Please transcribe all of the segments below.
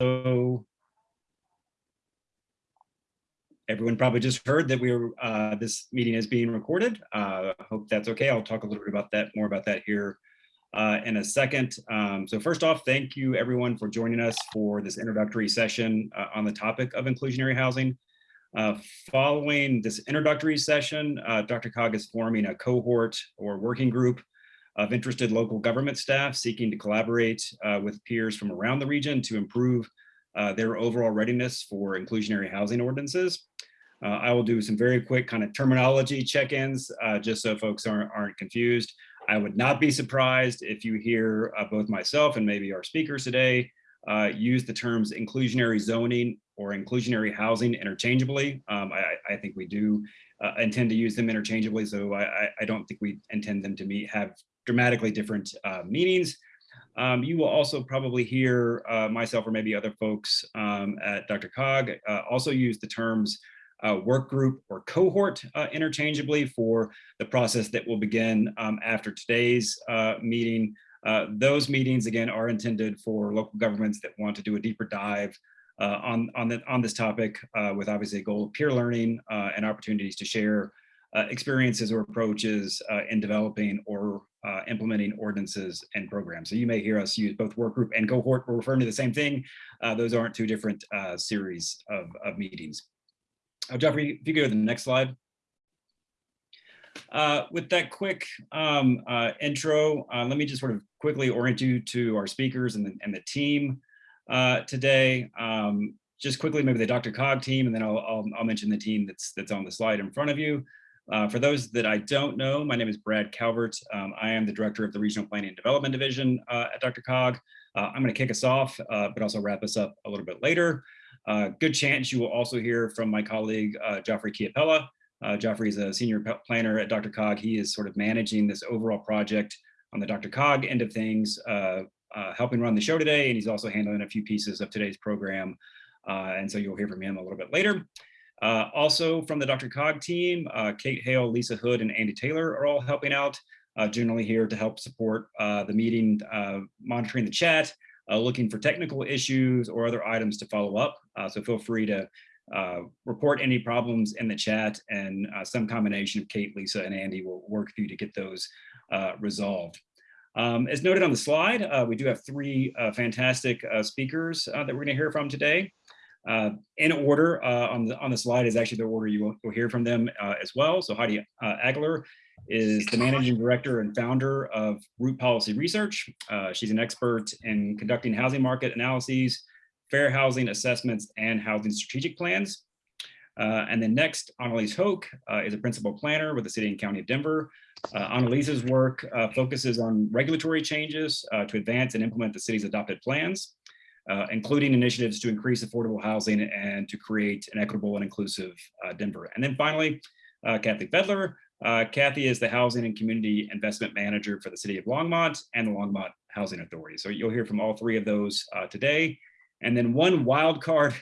So everyone probably just heard that we are uh, this meeting is being recorded. Uh, hope that's okay. I'll talk a little bit about that more about that here uh, in a second. Um, so first off, thank you everyone for joining us for this introductory session uh, on the topic of inclusionary housing. Uh, following this introductory session, uh, DRCOG is forming a cohort or working group of interested local government staff seeking to collaborate uh, with peers from around the region to improve uh, their overall readiness for inclusionary housing ordinances. Uh, I will do some very quick kind of terminology check-ins uh, just so folks aren't, aren't confused. I would not be surprised if you hear uh, both myself and maybe our speakers today uh, use the terms inclusionary zoning or inclusionary housing interchangeably. Um, I, I, think we do intend to use them interchangeably, so I, I, don't think we intend them to meet, have dramatically different uh, meanings. Um, you will also probably hear uh, myself or maybe other folks um, at DRCOG uh, also use the terms uh, work group or cohort uh, interchangeably for the process that will begin um, after today's uh, meeting. Uh, those meetings, again, are intended for local governments that want to do a deeper dive on, on, the, on this topic with obviously a goal of peer learning and opportunities to share experiences or approaches in developing or uh, implementing ordinances and programs. So you may hear us use both work group and cohort. We're referring to the same thing. Uh, those aren't two different uh, series of, of meetings. Uh, Jeffrey, if you go to the next slide. with that quick um, intro, let me just sort of quickly orient you to our speakers and the, and the team today. Um, just quickly, maybe the DRCOG team, and then I'll, I'll, I'll mention the team that's that's on the slide in front of you. Uh, for those that I don't know, my name is Brad Calvert. Um, I am the director of the Regional Planning and Development Division uh, at DRCOG. Uh, I'm going to kick us off, uh, but also wrap us up a little bit later. Uh, good chance you will also hear from my colleague, uh, Joffrey Chiapella. Joffrey is a senior planner at DRCOG. He is sort of managing this overall project on the DRCOG end of things, helping run the show today, and he's also handling a few pieces of today's program. and so you'll hear from him a little bit later. Uh, also from the DRCOG team, uh, Kate Hale, Lisa Hood, and Andy Taylor are all helping out, uh, generally here to help support uh, the meeting, uh, monitoring the chat, uh, looking for technical issues or other items to follow up. so feel free to report any problems in the chat and some combination of Kate, Lisa, and Andy will work for you to get those resolved. Um, as noted on the slide, we do have three fantastic speakers that we're going to hear from today. Uh, in order uh, on the on the slide is actually the order you will, will hear from them uh, as well. So Heidi uh, Aggeler is the managing director and founder of Root Policy Research. Uh, she's an expert in conducting housing market analyses, fair housing assessments, and housing strategic plans. Uh, and then next, Analiese Hock is a principal planner with the City and County of Denver. Analiese's work focuses on regulatory changes to advance and implement the city's adopted plans uh, including initiatives to increase affordable housing and to create an equitable and inclusive uh, Denver. And then finally, uh, Kathy Fedler. Uh, Kathy is the Housing and Community Investment Manager for the City of Longmont and the Longmont Housing Authority. So you'll hear from all three of those uh, today. And then one wild card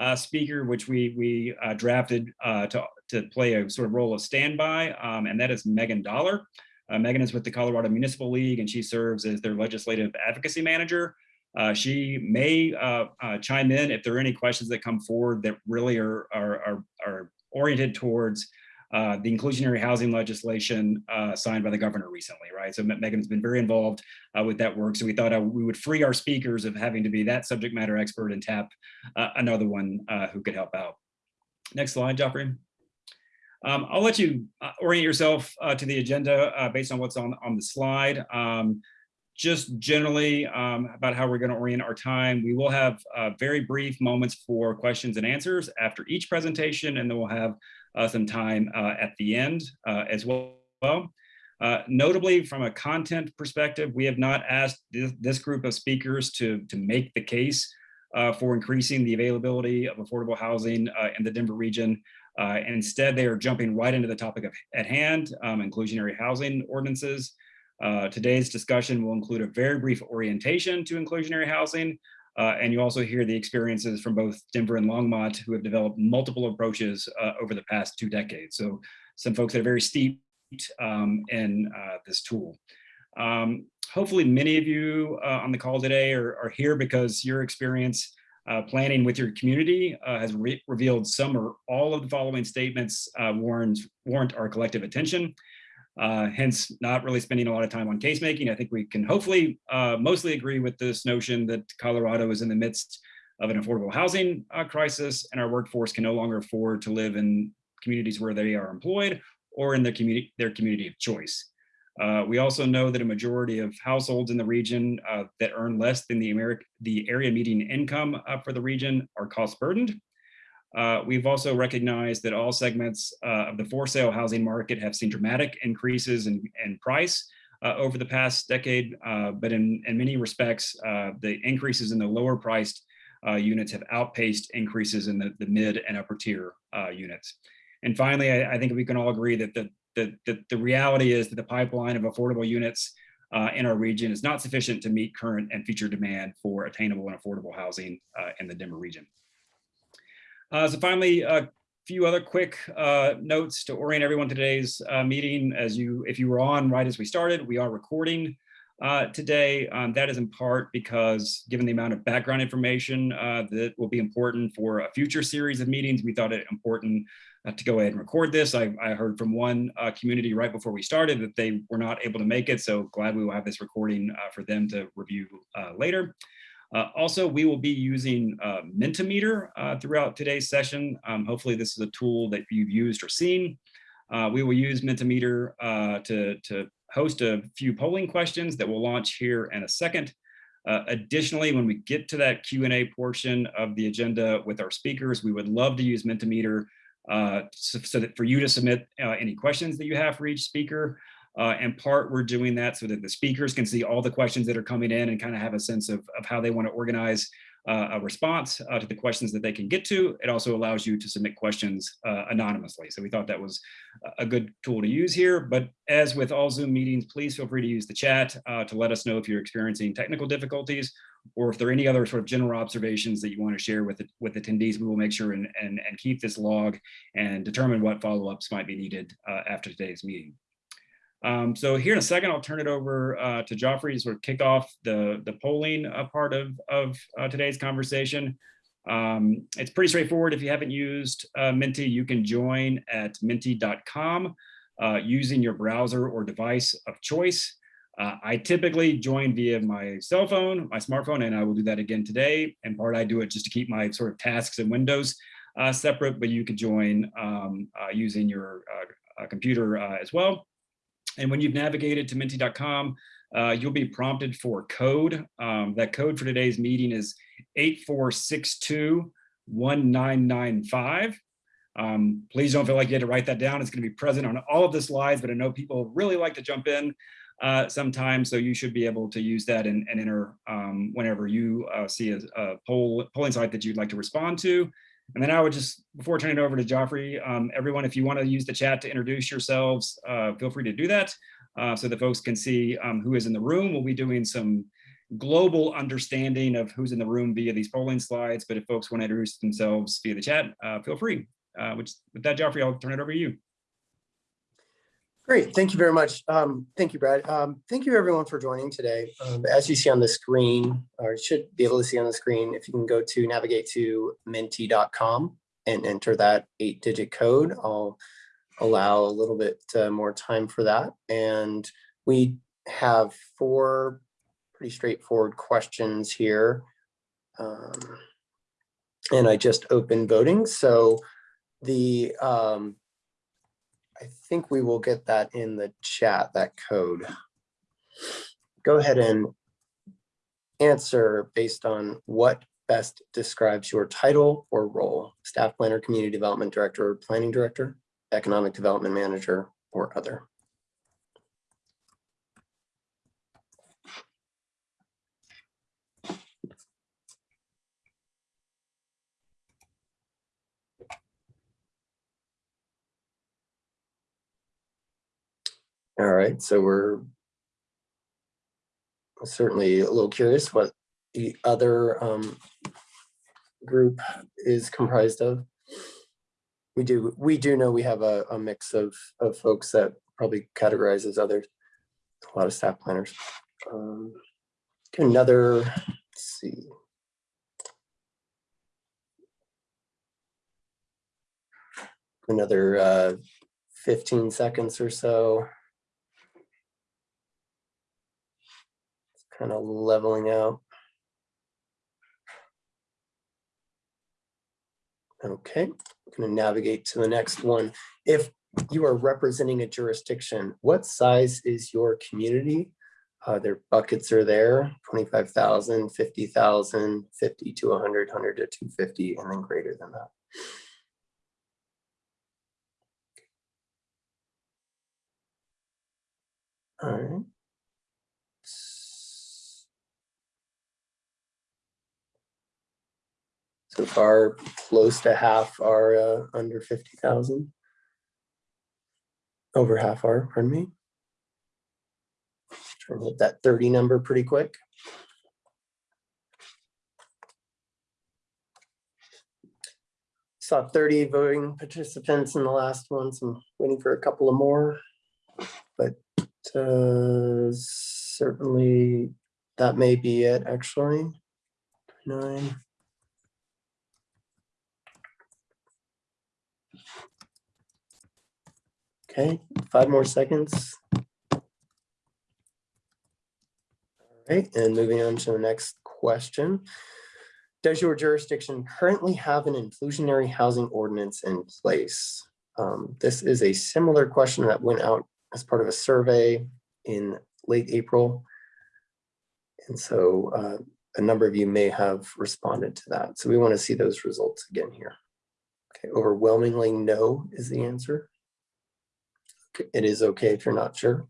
uh, speaker, which we, we drafted to, to play a sort of role of standby, um, and that is Megan Dollar. Megan is with the Colorado Municipal League, and she serves as their legislative advocacy manager. Uh, she may uh, uh, chime in if there are any questions that come forward that really are, are, are, are oriented towards uh, the inclusionary housing legislation uh, signed by the governor recently, right? So Megan's been very involved uh, with that work. So we thought we would free our speakers of having to be that subject matter expert and tap another one who could help out. Next slide, Joffrey. Um, I'll let you orient yourself to the agenda based on what's on, on the slide. Um, just generally um, about how we're going to orient our time. We will have uh, very brief moments for questions and answers after each presentation, and then we'll have uh, some time uh, at the end uh, as well. Uh, notably, from a content perspective, we have not asked this, this group of speakers to, to make the case uh, for increasing the availability of affordable housing in the Denver region. instead, they are jumping right into the topic of, at hand, um, inclusionary housing ordinances. Uh, today's discussion will include a very brief orientation to inclusionary housing, uh, and you also hear the experiences from both Denver and Longmont who have developed multiple approaches uh, over the past two decades. So some folks that are very steeped um, in uh, this tool. Um, hopefully many of you uh, on the call today are, are here because your experience Uh, planning with your community has re revealed some or all of the following statements warrant, warrant our collective attention. Uh, hence, not really spending a lot of time on case making. I think we can hopefully uh, mostly agree with this notion that Colorado is in the midst of an affordable housing uh, crisis and our workforce can no longer afford to live in communities where they are employed or in their community, their community of choice. Uh, we also know that a majority of households in the region uh, that earn less than the, the area median income uh, for the region are cost burdened. Uh, we've also recognized that all segments uh, of the for sale housing market have seen dramatic increases in, in price uh, over the past decade, but in, in many respects, the increases in the lower priced units have outpaced increases in the, the mid and upper tier units. And finally, I, I, think we can all agree that the, the, the, the reality is that the pipeline of affordable units uh, in our region is not sufficient to meet current and future demand for attainable and affordable housing uh, in the Denver region. Uh, so finally, a few other quick uh, notes to orient everyone to today's uh, meeting. As you, if you were on right as we started, we are recording uh, today. Um, that is in part because given the amount of background information that will be important for a future series of meetings, we thought it important uh, to go ahead and record this. I, I heard from one uh, community right before we started that they were not able to make it. So glad we will have this recording uh, for them to review uh, later. Uh, also, we will be using uh, Mentimeter throughout today's session. Um, hopefully this is a tool that you've used or seen. we will use Mentimeter to, to host a few polling questions that we'll launch here in a second. Uh, additionally, when we get to that Q&A portion of the agenda with our speakers, we would love to use Mentimeter uh, so, so, that for you to submit uh, any questions that you have for each speaker. Uh, and part we're doing that so that the speakers can see all the questions that are coming in and kind of have a sense of, of how they want to organize uh, a response uh, to the questions that they can get to. It also allows you to submit questions uh, anonymously. So we thought that was a good tool to use here. But as with all Zoom meetings, please feel free to use the chat uh, to let us know if you're experiencing technical difficulties or if there are any other sort of general observations that you want to share with, with attendees, we will make sure and, and, and keep this log and determine what follow-ups might be needed uh, after today's meeting. Um, so here in a second, I'll turn it over uh, to Joffrey to sort of kick off the, the polling uh, part of, of uh, today's conversation. Um, it's pretty straightforward. If you haven't used uh, Menti, you can join at menti.com uh, using your browser or device of choice. Uh, I typically join via my cell phone, my smartphone, and I will do that again today. In part, I do it just to keep my sort of tasks and windows separate, but you could join um, using your computer as well. And when you've navigated to menti.com, uh, you'll be prompted for code. Um, that code for today's meeting is 84621995. Um, please don't feel like you had to write that down. It's going to be present on all of the slides, but I know people really like to jump in uh, sometimes, so you should be able to use that and, and enter um, whenever you uh, see a, a poll, polling site that you'd like to respond to. And then I would just, before turning it over to Joffrey, um, everyone, if you want to use the chat to introduce yourselves, uh, feel free to do that uh, so that folks can see um, who is in the room. We'll be doing some global understanding of who's in the room via these polling slides, but if folks want to introduce themselves via the chat, uh, feel free. Uh, which, with that, Joffrey, I'll turn it over to you. Great, thank you very much. Um, thank you, Brad. Um, thank you everyone for joining today. Um, as you see on the screen, or should be able to see on the screen, if you can go to navigate to menti.com and enter that eight digit code, I'll allow a little bit uh, more time for that. And we have four pretty straightforward questions here. Um, and I just opened voting. So the um, I think we will get that in the chat, that code. Go ahead and answer based on what best describes your title or role, staff planner, community development director, planning director, economic development manager, or other. All right, so we're certainly a little curious what the other um, group is comprised of. We do we do know we have a, a mix of, of folks that probably categorizes others, a lot of staff planners. Um, another, see. Another uh, 15 seconds or so. Kind of leveling out. Okay, I'm going to navigate to the next one. If you are representing a jurisdiction, what size is your community? Uh, their buckets are there, 25,000, 50,000, 50 to 100, 100 to 250, and then greater than that. All right. So far, close to half are uh, under 50,000. Over half are, pardon me. And hit that 30 number pretty quick. Saw 30 voting participants in the last one, so I'm waiting for a couple of more. But uh, certainly that may be it, actually. Nine. Okay, five more seconds. All right, and moving on to the next question. Does your jurisdiction currently have an inclusionary housing ordinance in place? Um, this is a similar question that went out as part of a survey in late April. And so uh, a number of you may have responded to that. So we want to see those results again here. Okay, overwhelmingly no is the answer it is okay if you're not sure.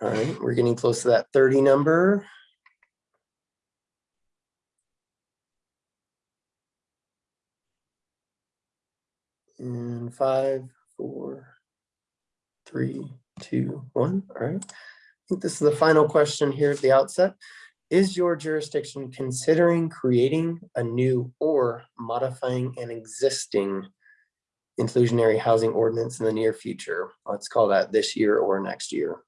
All right, we're getting close to that 30 number. And five, four, three, two, one. All right. I think this is the final question here at the outset. Is your jurisdiction considering creating a new or modifying an existing inclusionary housing ordinance in the near future. Let's call that this year or next year.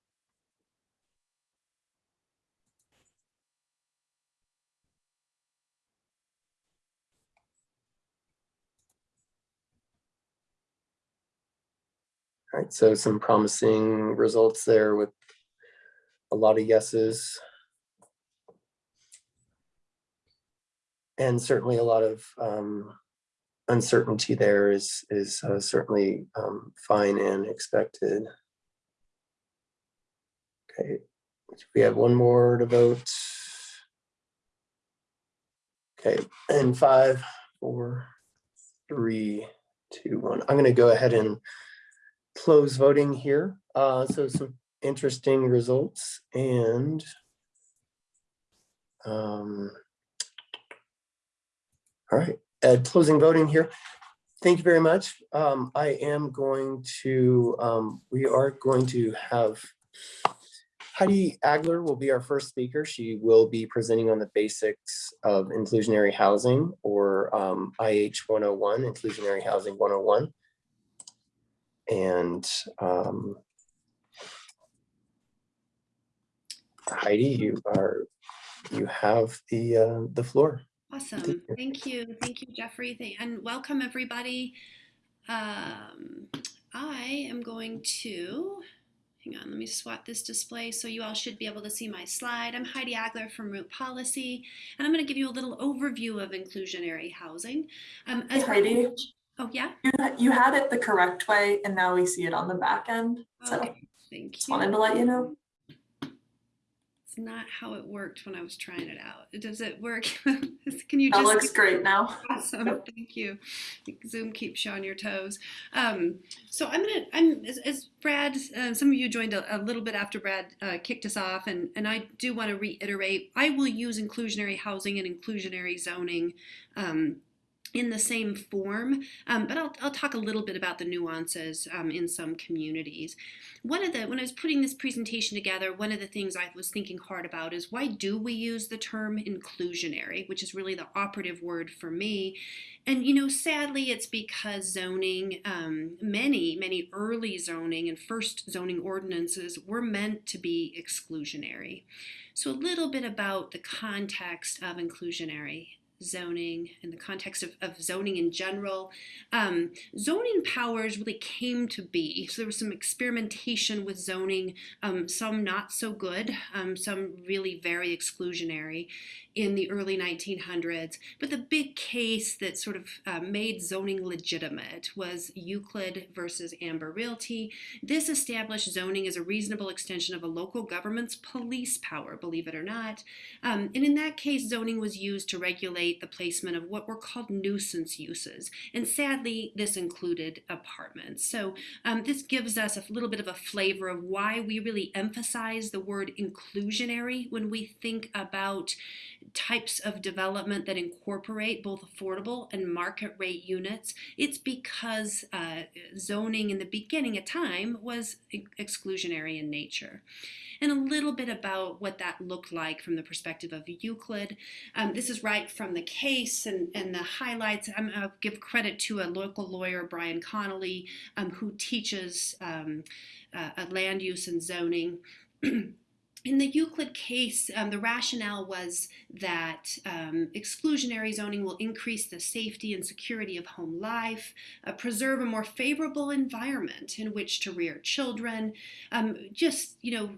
All right, so some promising results there with a lot of yeses. And certainly a lot of um, uncertainty there is is uh, certainly um, fine and expected. Okay, we have one more to vote. Okay, and five, four, three, two, one. I'm going to go ahead and close voting here. Uh, so some interesting results and um, all right. Closing voting here. Thank you very much. Um, I am going to, um, we are going to have Heidi Aggeler will be our first speaker. She will be presenting on the basics of inclusionary housing or um, IH 101, inclusionary housing 101. And um, Heidi, you are, you have the, uh, the floor. Awesome. Thank you. Thank you, Jeffrey. And welcome, everybody. Um, I am going to, hang on, let me swap this display so you all should be able to see my slide. I'm Heidi Aggeler from Root Policy, and I'm going to give you a little overview of inclusionary housing. Um, hey, Heidi. Oh, yeah? You, you had it the correct way, and now we see it on the back end. So okay. Thank just you. wanted to let you know not how it worked when I was trying it out. Does it work? Can you that just- looks great now. Awesome, thank you. Zoom keeps you on your toes. Um, so I'm gonna, I'm as, as Brad, uh, some of you joined a, a little bit after Brad uh, kicked us off, and and I do want to reiterate, I will use inclusionary housing and inclusionary zoning. Um, in the same form, um, but I'll, I'll talk a little bit about the nuances um, in some communities. One of the, when I was putting this presentation together, one of the things I was thinking hard about is why do we use the term inclusionary, which is really the operative word for me. And, you know, sadly, it's because zoning, um, many, many early zoning and first zoning ordinances were meant to be exclusionary. So a little bit about the context of inclusionary zoning, in the context of, of zoning in general, um, zoning powers really came to be. So there was some experimentation with zoning, um, some not so good, um, some really very exclusionary in the early 1900s. But the big case that sort of uh, made zoning legitimate was Euclid versus Ambler Realty. This established zoning as a reasonable extension of a local government's police power, believe it or not. Um, and in that case, zoning was used to regulate the placement of what were called nuisance uses. And sadly, this included apartments. So um, this gives us a little bit of a flavor of why we really emphasize the word inclusionary when we think about types of development that incorporate both affordable and market rate units. It's because uh, zoning in the beginning of time was exclusionary in nature and a little bit about what that looked like from the perspective of Euclid. Um, this is right from the case and, and the highlights. I'm, going to give credit to a local lawyer, Brian Connolly, um, who teaches um, uh, land use and zoning. In the Euclid case, um, the rationale was that um, exclusionary zoning will increase the safety and security of home life, uh, preserve a more favorable environment in which to rear children, um, just, you know,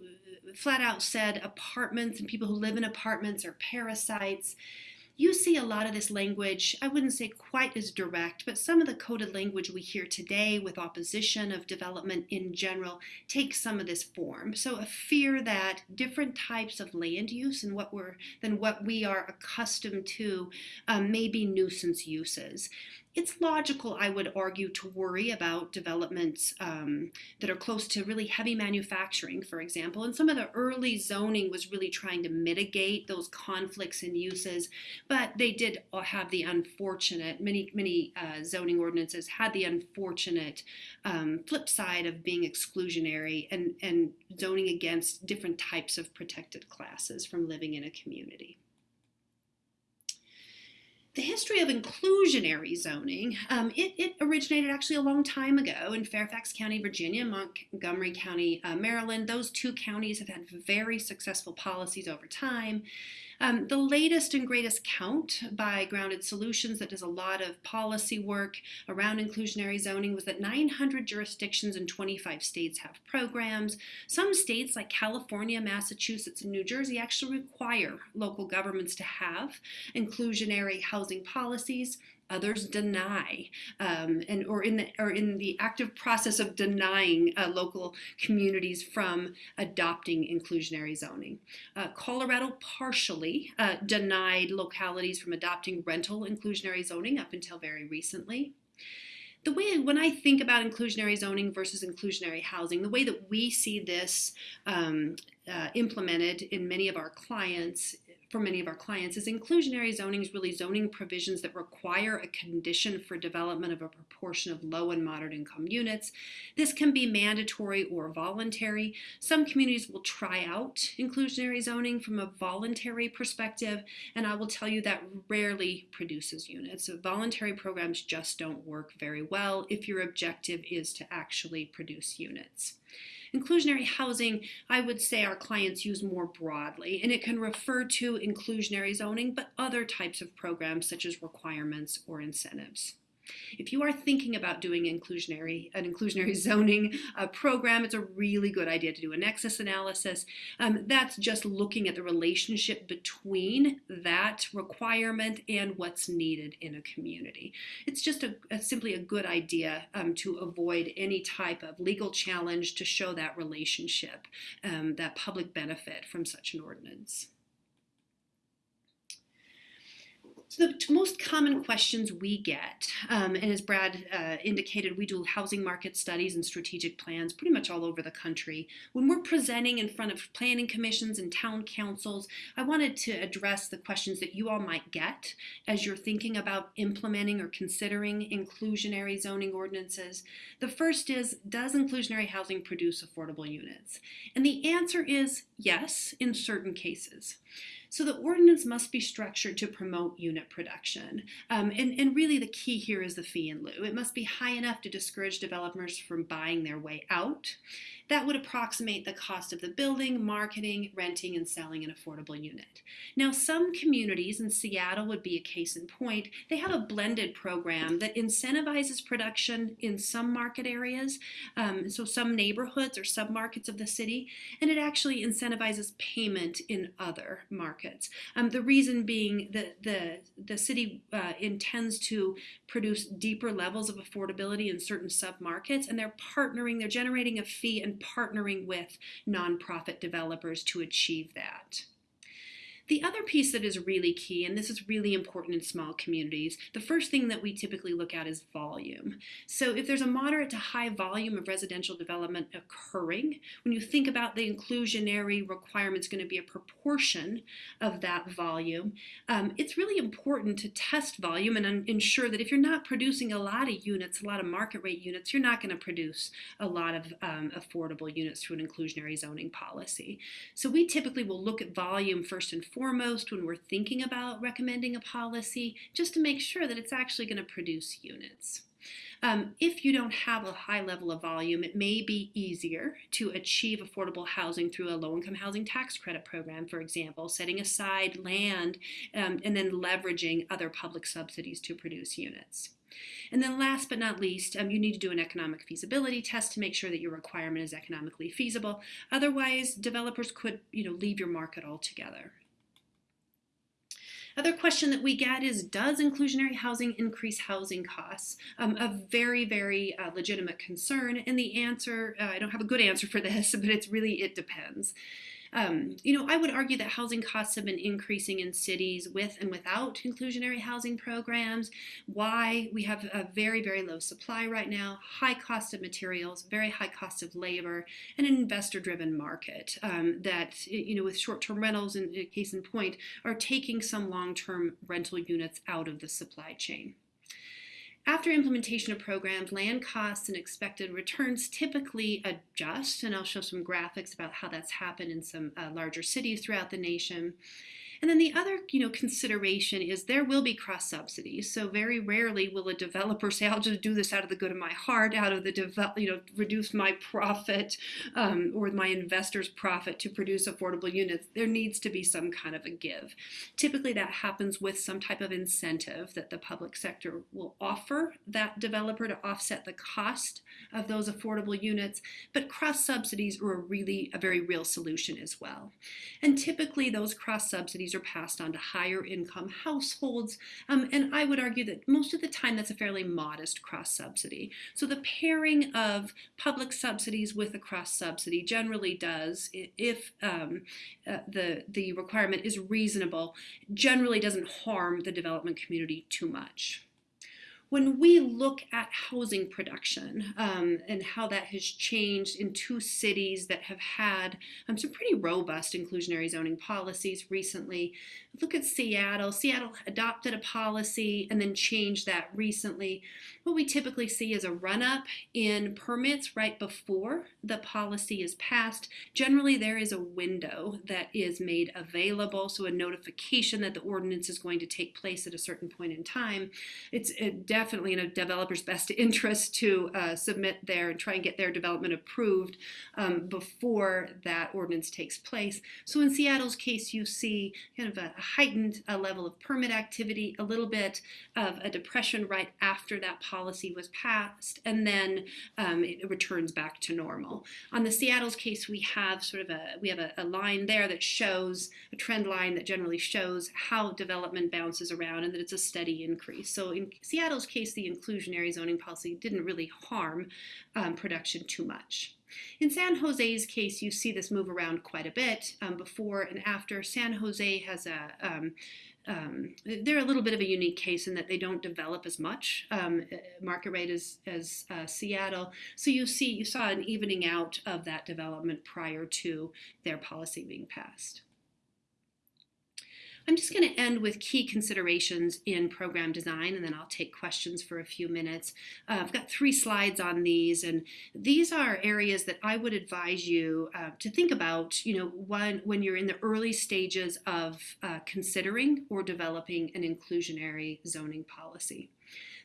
flat out said apartments and people who live in apartments are parasites you see a lot of this language, I wouldn't say quite as direct, but some of the coded language we hear today with opposition of development in general takes some of this form. So a fear that different types of land use and what we're than what we are accustomed to um, may be nuisance uses it's logical, I would argue, to worry about developments um, that are close to really heavy manufacturing, for example. And some of the early zoning was really trying to mitigate those conflicts and uses, but they did have the unfortunate, many, many uh, zoning ordinances had the unfortunate um, flip side of being exclusionary and, and zoning against different types of protected classes from living in a community the history of inclusionary zoning, um, it, it, originated actually a long time ago in Fairfax County, Virginia, Montgomery County, uh, Maryland. Those two counties have had very successful policies over time. Um, the latest and greatest count by Grounded Solutions that does a lot of policy work around inclusionary zoning was that 900 jurisdictions in 25 states have programs. Some states like California, Massachusetts, and New Jersey actually require local governments to have inclusionary housing policies others deny um, and or in the or in the active process of denying uh, local communities from adopting inclusionary zoning. Uh, Colorado partially uh, denied localities from adopting rental inclusionary zoning up until very recently the way when I think about inclusionary zoning versus inclusionary housing, the way that we see this um, uh, implemented in many of our clients for many of our clients is inclusionary zoning is really zoning provisions that require a condition for development of a proportion of low and moderate income units. This can be mandatory or voluntary. Some communities will try out inclusionary zoning from a voluntary perspective, and I will tell you that rarely produces units. So voluntary programs just don't work very well if your objective is to actually produce units. Inclusionary housing, I would say our clients use more broadly, and it can refer to inclusionary zoning, but other types of programs such as requirements or incentives. If you are thinking about doing inclusionary an inclusionary zoning uh, program, it's a really good idea to do a nexus analysis. Um, that's just looking at the relationship between that requirement and what's needed in a community. It's just a, a simply a good idea um, to avoid any type of legal challenge to show that relationship, um, that public benefit from such an ordinance. So the most common questions we get, um, and as Brad uh, indicated, we do housing market studies and strategic plans pretty much all over the country. When we're presenting in front of planning commissions and town councils, I wanted to address the questions that you all might get as you're thinking about implementing or considering inclusionary zoning ordinances. The first is, does inclusionary housing produce affordable units? And the answer is yes, in certain cases. So the ordinance must be structured to promote unit production. Um, and, and really the key here is the fee in lieu. It must be high enough to discourage developers from buying their way out. That would approximate the cost of the building, marketing, renting, and selling an affordable unit. Now, some communities, and Seattle would be a case in point, they have a blended program that incentivizes production in some market areas, um, so some neighborhoods or submarkets of the city, and it actually incentivizes payment in other markets. Um, the reason being that the, the city uh, intends to produce deeper levels of affordability in certain submarkets, and they're partnering, they're generating a fee and partnering with nonprofit developers to achieve that. The other piece that is really key, and this is really important in small communities, the first thing that we typically look at is volume. So if there's a moderate to high volume of residential development occurring, when you think about the inclusionary requirement requirements going to be a proportion of that volume, um, it's really important to test volume and ensure that if you're not producing a lot of units, a lot of market rate units, you're not going to produce a lot of um, affordable units through an inclusionary zoning policy. So we typically will look at volume first and foremost when we're thinking about recommending a policy, just to make sure that it's actually going to produce units. Um, if you don't have a high level of volume, it may be easier to achieve affordable housing through a low-income housing tax credit program, for example, setting aside land um, and then leveraging other public subsidies to produce units. And then last but not least, um, you need to do an economic feasibility test to make sure that your requirement is economically feasible. Otherwise, developers could you know, leave your market altogether. Other question that we get is, does inclusionary housing increase housing costs? Um, a very, very uh, legitimate concern. And the answer, uh, I don't have a good answer for this, but it's really, it depends. Um, you know, I would argue that housing costs have been increasing in cities with and without inclusionary housing programs. Why? We have a very, very low supply right now, high cost of materials, very high cost of labor, and an investor-driven market um, that, you know, with short-term rentals, in case in point, are taking some long-term rental units out of the supply chain. After implementation of programs, land costs and expected returns typically adjust, and I'll show some graphics about how that's happened in some uh, larger cities throughout the nation. And then the other, you know, consideration is there will be cross subsidies. So very rarely will a developer say, "I'll just do this out of the good of my heart, out of the develop, you know, reduce my profit um, or my investors' profit to produce affordable units." There needs to be some kind of a give. Typically, that happens with some type of incentive that the public sector will offer that developer to offset the cost of those affordable units. But cross subsidies are a really a very real solution as well. And typically, those cross subsidies are passed on to higher income households. Um, and I would argue that most of the time that's a fairly modest cross subsidy. So the pairing of public subsidies with a cross subsidy generally does, if um, uh, the, the requirement is reasonable, generally doesn't harm the development community too much when we look at housing production um, and how that has changed in two cities that have had um, some pretty robust inclusionary zoning policies recently, look at Seattle. Seattle adopted a policy and then changed that recently. What we typically see is a run up in permits right before the policy is passed. Generally, there is a window that is made available, so a notification that the ordinance is going to take place at a certain point in time. It's definitely in a developer's best interest to uh, submit their and try and get their development approved um, before that ordinance takes place. So in Seattle's case, you see kind of a heightened uh, level of permit activity, a little bit of a depression right after that policy was passed, and then um, it returns back to normal. On the Seattle's case, we have sort of a we have a, a line there that shows a trend line that generally shows how development bounces around and that it's a steady increase. So in Seattle's case, the inclusionary zoning policy didn't really harm um, production too much. In San Jose's case, you see this move around quite a bit um, before and after. San Jose has a um, um, they're a little bit of a unique case in that they don't develop as much um, market rate as, as uh, Seattle. So you see, you saw an evening out of that development prior to their policy being passed. I'm just going to end with key considerations in program design, and then I'll take questions for a few minutes. Uh, I've got three slides on these, and these are areas that I would advise you uh, to think about, you know, when, when you're in the early stages of uh, considering or developing an inclusionary zoning policy.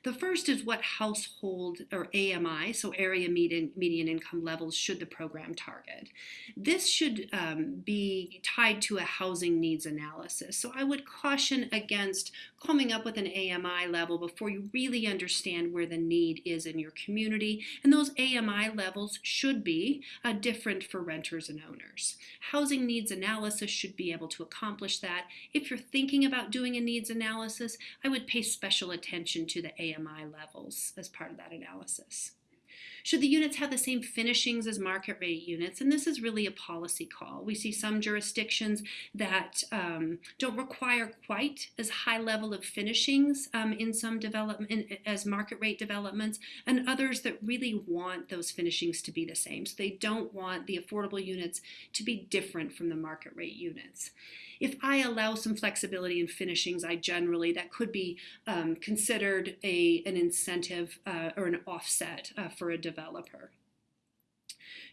The first is what household or AMI, so area median, median income levels, should the program target. This should um, be tied to a housing needs analysis. So I would caution against coming up with an AMI level before you really understand where the need is in your community. And those AMI levels should be uh, different for renters and owners. Housing needs analysis should be able to accomplish that. If you're thinking about doing a needs analysis, I would pay special attention to the AMI AMI levels as part of that analysis. Should the units have the same finishings as market rate units? And this is really a policy call. We see some jurisdictions that um, don't require quite as high level of finishings um, in some development as market rate developments, and others that really want those finishings to be the same. So they don't want the affordable units to be different from the market rate units if I allow some flexibility in finishings, I generally, that could be um, considered a, an incentive uh, or an offset uh, for a developer.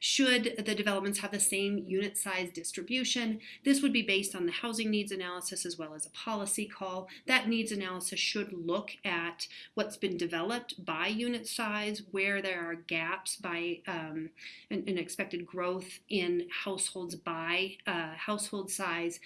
Should the developments have the same unit size distribution, this would be based on the housing needs analysis as well as a policy call. That needs analysis should look at what's been developed by unit size, where there are gaps by um, expected growth in households by uh, household size,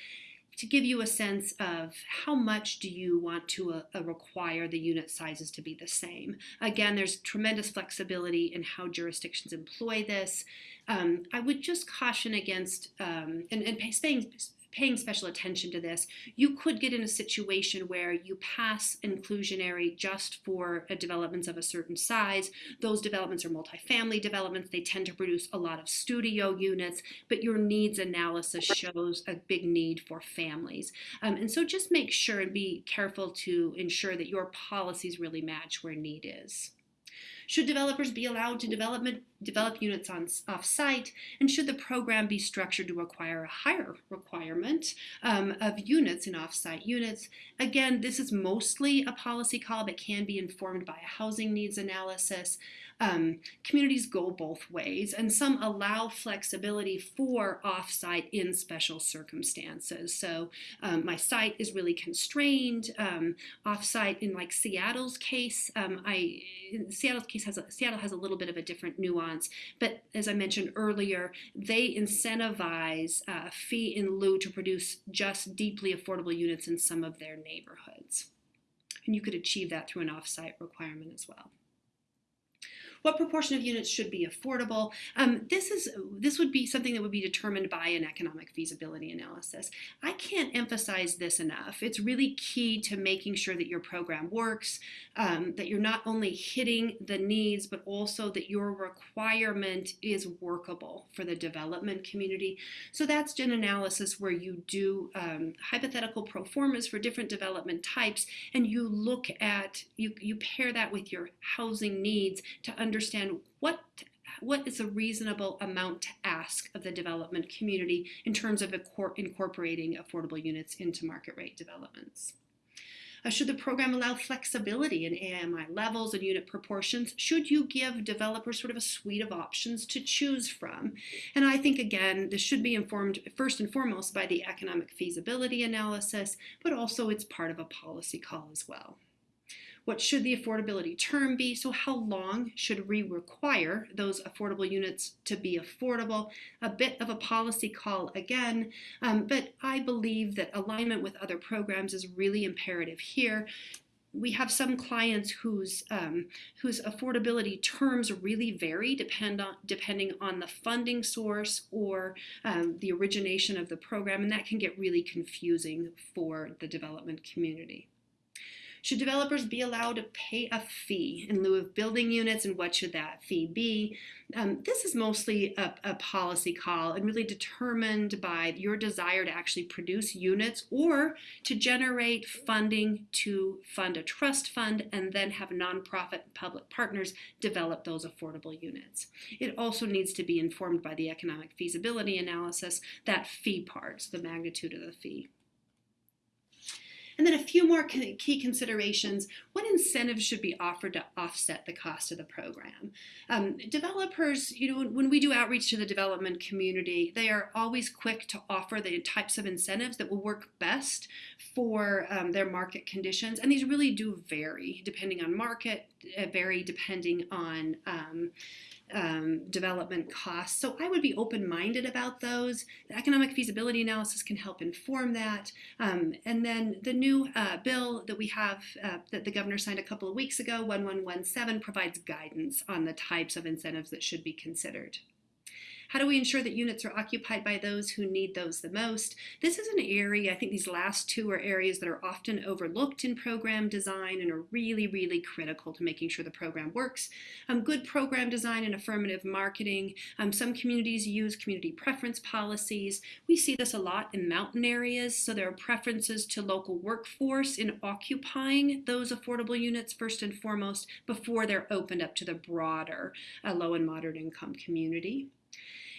to give you a sense of how much do you want to uh, uh, require the unit sizes to be the same. Again, there's tremendous flexibility in how jurisdictions employ this. Um, I would just caution against, um, and, and staying, paying special attention to this, you could get in a situation where you pass inclusionary just for developments of a certain size. Those developments are multifamily developments. They tend to produce a lot of studio units, but your needs analysis shows a big need for families. Um, and so just make sure and be careful to ensure that your policies really match where need is. Should developers be allowed to development, develop units on off-site? And should the program be structured to require a higher requirement um, of units in off-site units? Again, this is mostly a policy call, but can be informed by a housing needs analysis. Um, communities go both ways, and some allow flexibility for off-site in special circumstances. So um, my site is really constrained. Um, offsite in like Seattle's case, um, I Seattle's case has a, Seattle has a little bit of a different nuance, but as I mentioned earlier, they incentivize uh, fee in lieu to produce just deeply affordable units in some of their neighborhoods. And you could achieve that through an offsite requirement as well. What proportion of units should be affordable? Um, this is this would be something that would be determined by an economic feasibility analysis. I can't emphasize this enough. It's really key to making sure that your program works, um, that you're not only hitting the needs, but also that your requirement is workable for the development community. So that's an analysis where you do um, hypothetical pro formas for different development types, and you look at, you, you pair that with your housing needs to understand understand what what is a reasonable amount to ask of the development community in terms of incorporating affordable units into market rate developments. Uh, should the program allow flexibility in AMI levels and unit proportions? Should you give developers sort of a suite of options to choose from? And I think, again, this should be informed first and foremost by the economic feasibility analysis, but also it's part of a policy call as well. What should the affordability term be? So how long should we require those affordable units to be affordable? A bit of a policy call again, um, but I believe that alignment with other programs is really imperative here we have some clients whose um, whose affordability terms really vary depend on, depending on the funding source or um, the origination of the program, and that can get really confusing for the development community. Should developers be allowed to pay a fee in lieu of building units and what should that fee be? Um, this is mostly a, a, policy call and really determined by your desire to actually produce units or to generate funding to fund a trust fund and then have nonprofit public partners develop those affordable units. It also needs to be informed by the economic feasibility analysis, that fee part, the magnitude of the fee. And then a few more key considerations. What incentives should be offered to offset the cost of the program? Um, developers, you know, when we do outreach to the development community, they are always quick to offer the types of incentives that will work best for um, their market conditions. And these really do vary depending on market, uh, vary depending on um, um, development costs. So I would be open-minded about those. The economic feasibility analysis can help inform that. Um, and then the new uh, bill that we have uh, that the governor signed a couple of weeks ago, 1117, provides guidance on the types of incentives that should be considered. How do we ensure that units are occupied by those who need those the most? This is an area, I think these last two are areas that are often overlooked in program design and are really, really critical to making sure the program works. Um, good program design and affirmative marketing. Um, some communities use community preference policies. We see this a lot in mountain areas, so there are preferences to local workforce in occupying those affordable units first and foremost before they're opened up to the broader uh, low and moderate income community.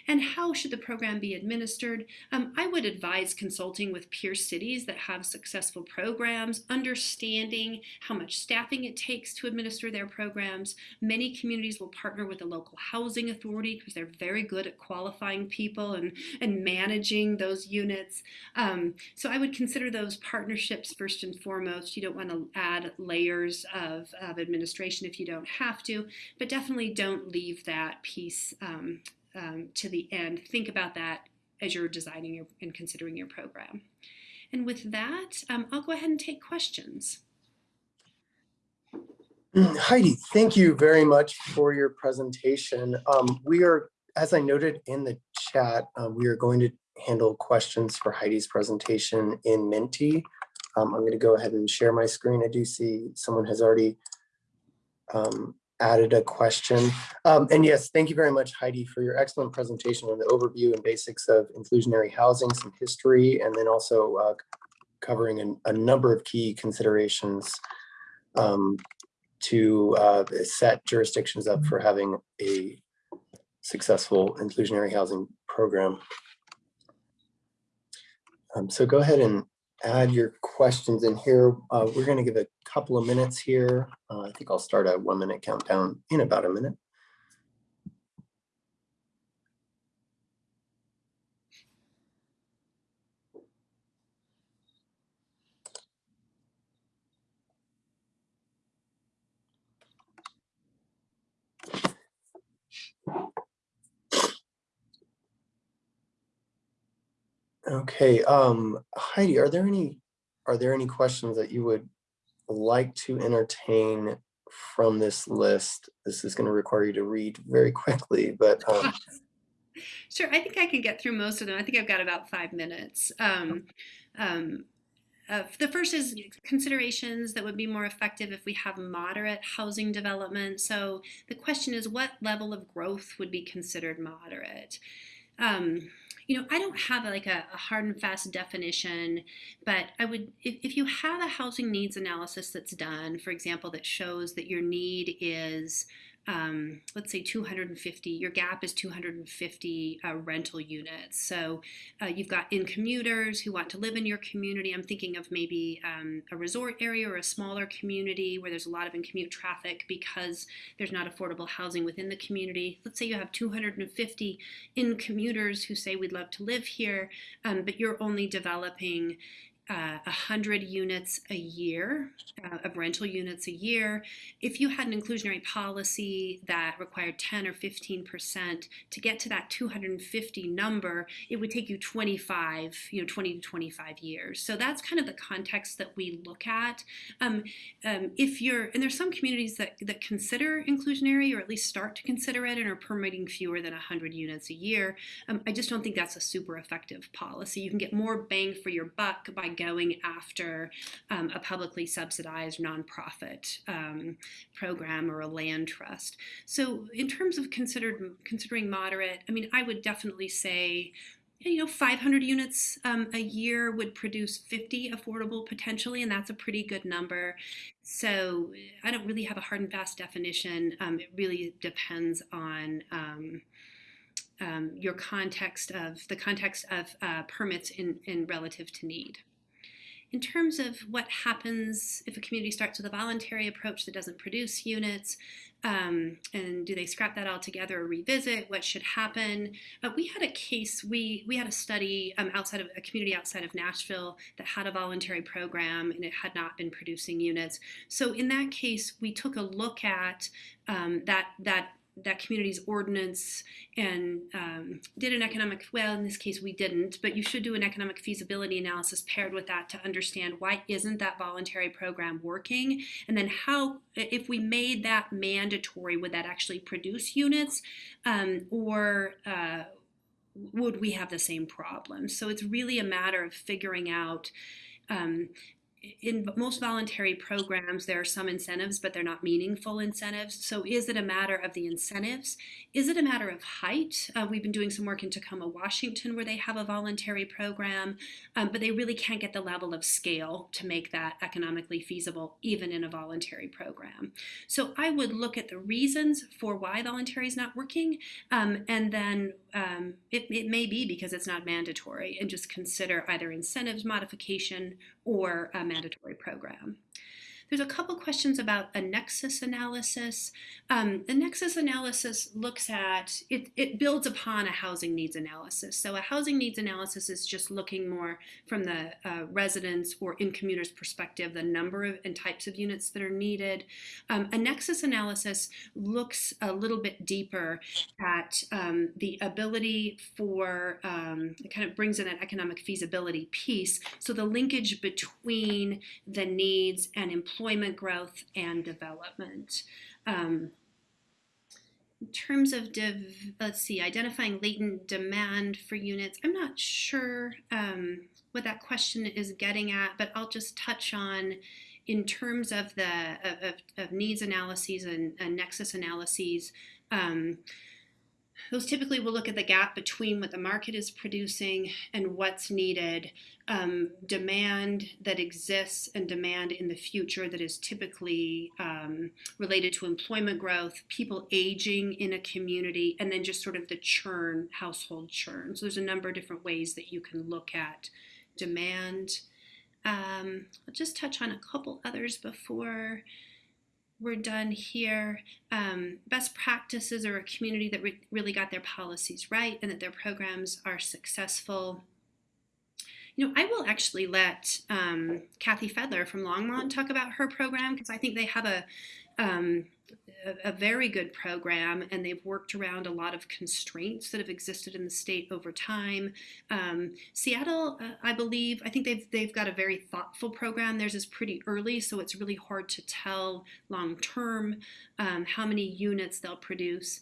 And how should the program be administered? Um, I would advise consulting with peer cities that have successful programs, understanding how much staffing it takes to administer their programs. Many communities will partner with a local housing authority because they're very good at qualifying people and, and managing those units. Um, so I would consider those partnerships first and foremost. You don't want to add layers of, of administration if you don't have to, but definitely don't leave that piece um, um, to the end. Think about that as you're designing your, and considering your program. And with that, um, I'll go ahead and take questions. Heidi, thank you very much for your presentation. Um, we are, as I noted in the chat, uh, we are going to handle questions for Heidi's presentation in Menti. Um, I'm going to go ahead and share my screen. I do see someone has already um, added a question. Um, and yes, thank you very much, Heidi, for your excellent presentation on the overview and basics of inclusionary housing, some history, and then also uh, covering an, a number of key considerations um, to uh, set jurisdictions up for having a successful inclusionary housing program. Um, so go ahead and add your questions in here. Uh, we're going to give a couple of minutes here. Uh, I think I'll start a one minute countdown in about a minute. Okay, um, Heidi, are there any are there any questions that you would like to entertain from this list? This is going to require you to read very quickly, but um, Sure, I think I can get through most of them. I think I've got about five minutes. Um, um, uh, the first is considerations that would be more effective if we have moderate housing development. So the question is, what level of growth would be considered moderate? Um, you know, I don't have like a, a, hard and fast definition, but I would, if, if you have a housing needs analysis that's done, for example, that shows that your need is um, let's say 250, your gap is 250 uh, rental units. So uh, you've got in commuters who want to live in your community. I'm thinking of maybe um, a resort area or a smaller community where there's a lot of in commute traffic because there's not affordable housing within the community. Let's say you have 250 in commuters who say we'd love to live here, um, but you're only developing uh, 100 units a year uh, of rental units a year. If you had an inclusionary policy that required 10 or 15% to get to that 250 number, it would take you 25, you know, 20 to 25 years. So that's kind of the context that we look at. Um, um, if you're, and there's some communities that, that consider inclusionary or at least start to consider it and are permitting fewer than 100 units a year. Um, I just don't think that's a super effective policy. You can get more bang for your buck by going after um, a publicly subsidized nonprofit um, program or a land trust. So in terms of considered considering moderate, I mean, I would definitely say you know 500 units um, a year would produce 50 affordable potentially and that's a pretty good number. So i don't really have a hard and fast definition. Um, it really depends on um, um your context of the context of uh, permits in, in relative to need in terms of what happens if a community starts with a voluntary approach that doesn't produce units, um, and do they scrap that altogether or revisit? What should happen? Uh, we had a case. We we had a study um, outside of a community outside of Nashville that had a voluntary program and it had not been producing units. So in that case, we took a look at um, that that that community's ordinance and um, did an economic well in this case we didn't but you should do an economic feasibility analysis paired with that to understand why isn't that voluntary program working? And then how if we made that mandatory would that actually produce units? Um, or uh, would we have the same problem? So it's really a matter of figuring out um, in most voluntary programs, there are some incentives, but they're not meaningful incentives. So, is it a matter of the incentives? Is it a matter of height? Uh, we've been doing some work in Tacoma, Washington, where they have a voluntary program, um, but they really can't get the level of scale to make that economically feasible, even in a voluntary program. So, I would look at the reasons for why voluntary is not working, um, and then um, it, it may be because it's not mandatory, and just consider either incentives modification or a mandatory program. There's a couple questions about a nexus analysis. Um, the nexus analysis looks at, it, it builds upon a housing needs analysis. So a housing needs analysis is just looking more from the uh, residents or in commuters perspective, the number of and types of units that are needed. Um, a nexus analysis looks a little bit deeper at um, the ability for, um, it kind of brings in that economic feasibility piece. So the linkage between the needs and employment employment growth and development. Um, in terms of, let's see, identifying latent demand for units, I'm not sure um, what that question is getting at, but I'll just touch on in terms of the of, of needs analyses and, and nexus analyses. Um, those typically will look at the gap between what the market is producing and what's needed, um, demand that exists and demand in the future that is typically um, related to employment growth, people aging in a community, and then just sort of the churn, household churn. So there's a number of different ways that you can look at demand. Um, I'll just touch on a couple others before we're done here. Um, best practices are a community that re really got their policies right and that their programs are successful. You know, I will actually let um, Kathy Fedler from Longmont talk about her program because I think they have a um, a, a, very good program and they've worked around a lot of constraints that have existed in the state over time. Um, Seattle, uh, I believe, I think they've, they've got a very thoughtful program. Theirs is pretty early, so it's really hard to tell long term um, how many units they'll produce.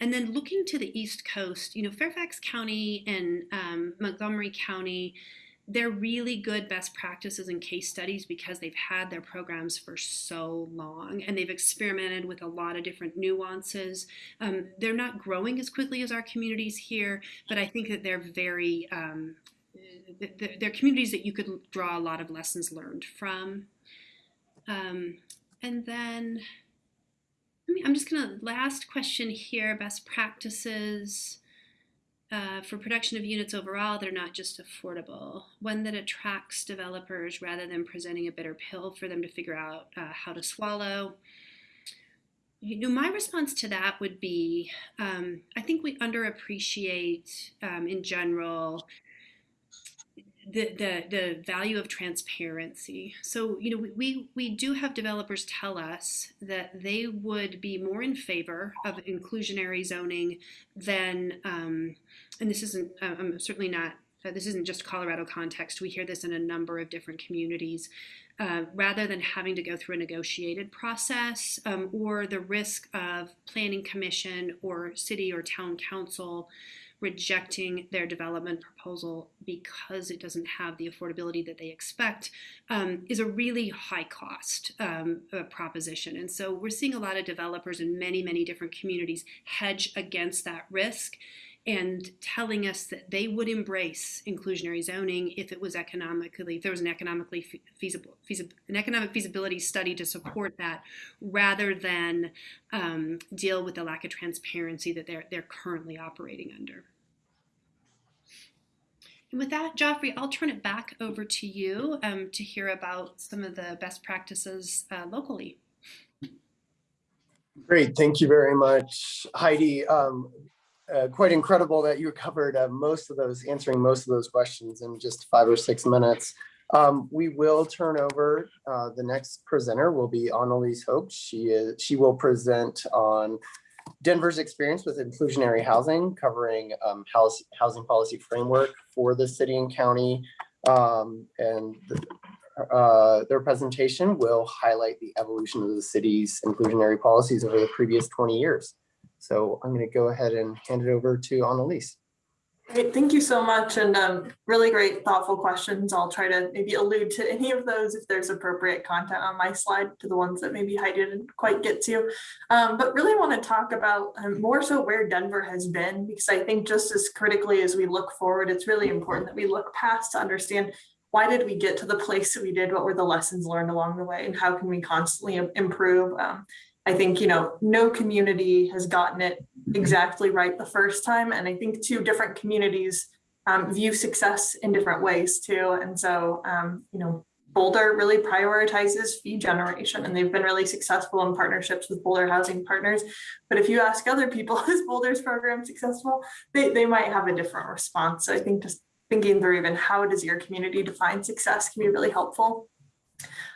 And then looking to the East Coast, you know, Fairfax County and um, Montgomery County, they're really good best practices and case studies because they've had their programs for so long and they've experimented with a lot of different nuances. Um, they're not growing as quickly as our communities here, but I think that they're very, um, they're communities that you could draw a lot of lessons learned from. Um, and then, I mean, I'm just gonna, last question here, best practices uh, for production of units overall, they're not just affordable. One that attracts developers rather than presenting a bitter pill for them to figure out uh, how to swallow. You know, my response to that would be um, I think we underappreciate um, in general the, the, the value of transparency. So, you know, we, we do have developers tell us that they would be more in favor of inclusionary zoning than, um, and this isn't, uh, I'm certainly not, uh, this isn't just Colorado context. We hear this in a number of different communities. Uh, rather than having to go through a negotiated process um, or the risk of planning commission or city or town council rejecting their development proposal because it doesn't have the affordability that they expect um, is a really high cost um, uh, proposition. And so we're seeing a lot of developers in many, many different communities hedge against that risk and telling us that they would embrace inclusionary zoning if it was economically if there was an economically feasible, feasible an economic feasibility study to support that rather than um, deal with the lack of transparency that they're they're currently operating under And with that, Joffrey, I'll turn it back over to you um, to hear about some of the best practices uh, locally. Great, thank you very much, Heidi. Um, uh, quite incredible that you covered uh, most of those, answering most of those questions in just five or six minutes. Um, we will turn over, uh, the next presenter will be Analiese Hock. She is, she will present on Denver's experience with inclusionary housing, covering um, house, housing policy framework for the city and county. Um, and uh, their presentation will highlight the evolution of the city's inclusionary policies over the previous 20 years. So I'm going to go ahead and hand it over to Analiese. Great, thank you so much and um, really great thoughtful questions. I'll try to maybe allude to any of those if there's appropriate content on my slide to the ones that maybe I didn't quite get to. Um, but really want to talk about um, more so where Denver has been because I think just as critically as we look forward, it's really important that we look past to understand why did we get to the place that we did? What were the lessons learned along the way and how can we constantly improve? Um, I think, you know, no community has gotten it exactly right the first time. And I think two different communities um, view success in different ways too. And so, um, you know, Boulder really prioritizes fee generation and they've been really successful in partnerships with Boulder Housing Partners. But if you ask other people, is Boulder's program successful? They, they might have a different response. So I think just thinking through even how does your community define success can be really helpful.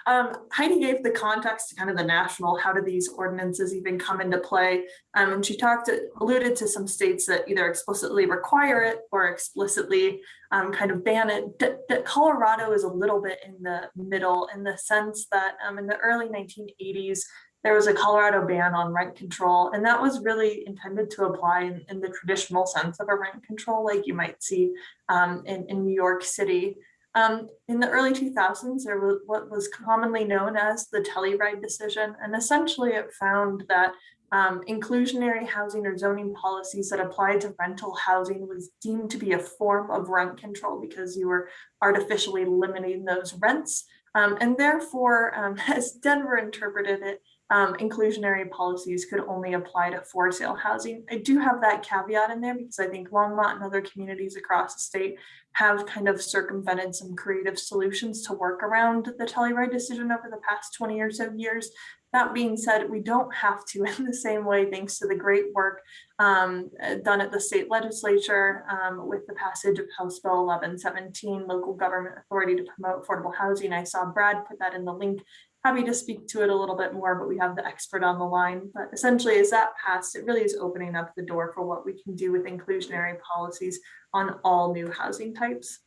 Um, Heidi gave the context to kind of the national, how do these ordinances even come into play? Um, and she talked, alluded to some states that either explicitly require it or explicitly um, kind of ban it. D Colorado is a little bit in the middle in the sense that um, in the early 1980s, there was a Colorado ban on rent control, and that was really intended to apply in, in the traditional sense of a rent control, like you might see um, in, in New York City. Um, in the early 2000s, there was what was commonly known as the Telluride decision, and essentially it found that um, inclusionary housing or zoning policies that applied to rental housing was deemed to be a form of rent control because you were artificially limiting those rents. Um, and therefore, um, as Denver interpreted it, um, inclusionary policies could only apply to for sale housing. I do have that caveat in there because I think Longmont and other communities across the state have kind of circumvented some creative solutions to work around the Telluride decision over the past 20 or so years. That being said, we don't have to in the same way, thanks to the great work um, done at the state legislature um, with the passage of House Bill 1117, local government authority to promote affordable housing. I saw Brad put that in the link happy to speak to it a little bit more, but we have the expert on the line. But essentially, as that passed, it really is opening up the door for what we can do with inclusionary policies on all new housing types.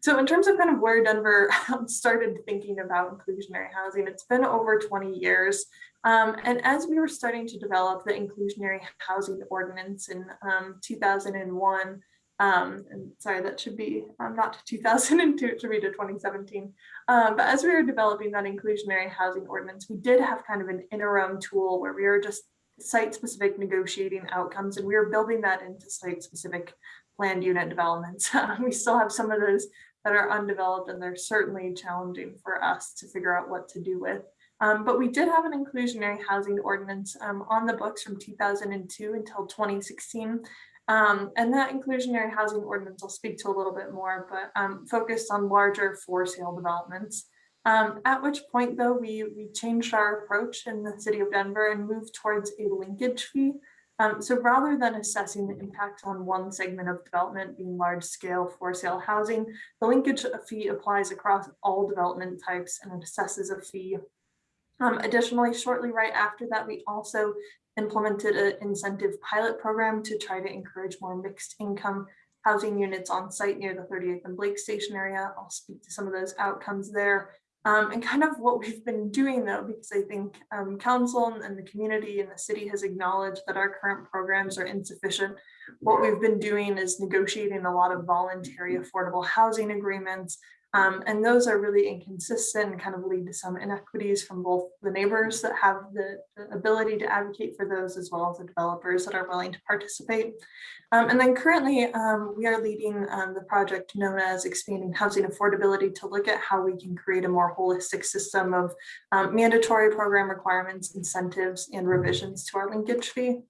So in terms of kind of where Denver started thinking about inclusionary housing, it's been over 20 years. Um, and as we were starting to develop the inclusionary housing ordinance in um, 2001, um, and sorry, that should be um, not to 2002, it should be to 2017. Um, but as we were developing that inclusionary housing ordinance, we did have kind of an interim tool where we were just site specific negotiating outcomes and we were building that into site specific planned unit developments. we still have some of those that are undeveloped and they're certainly challenging for us to figure out what to do with. Um, but we did have an inclusionary housing ordinance um, on the books from 2002 until 2016. Um, and that inclusionary housing ordinance I'll speak to a little bit more, but um, focused on larger for sale developments. Um, at which point though, we, we changed our approach in the city of Denver and moved towards a linkage fee. Um, so rather than assessing the impact on one segment of development being large scale for sale housing, the linkage fee applies across all development types and it assesses a fee um, additionally, shortly right after that, we also implemented an incentive pilot program to try to encourage more mixed income housing units on site near the 38th and Blake Station area. I'll speak to some of those outcomes there. Um, and kind of what we've been doing though, because I think um, council and the community and the city has acknowledged that our current programs are insufficient. What we've been doing is negotiating a lot of voluntary affordable housing agreements, um, and those are really inconsistent and kind of lead to some inequities from both the neighbors that have the, the ability to advocate for those as well as the developers that are willing to participate. Um, and then currently um, we are leading um, the project known as expanding housing affordability to look at how we can create a more holistic system of um, mandatory program requirements, incentives, and revisions to our linkage fee.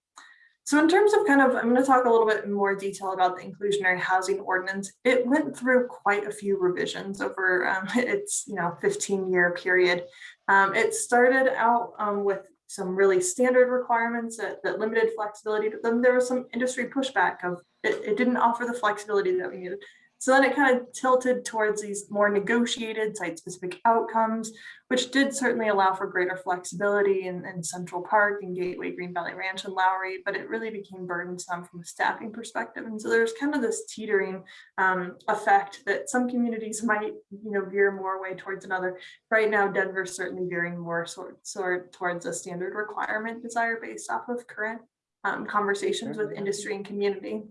So in terms of kind of, I'm going to talk a little bit more detail about the inclusionary housing ordinance. It went through quite a few revisions over um, its, you know, 15 year period. Um, it started out um, with some really standard requirements that, that limited flexibility, but then there was some industry pushback of it, it didn't offer the flexibility that we needed. So then it kind of tilted towards these more negotiated site-specific outcomes, which did certainly allow for greater flexibility in, in Central Park and Gateway, Green Valley Ranch and Lowry, but it really became burdensome from a staffing perspective. And so there's kind of this teetering um, effect that some communities might, you know, veer more way towards another. Right now, Denver's certainly veering more sort, sort towards a standard requirement desire based off of current um, conversations with industry and community.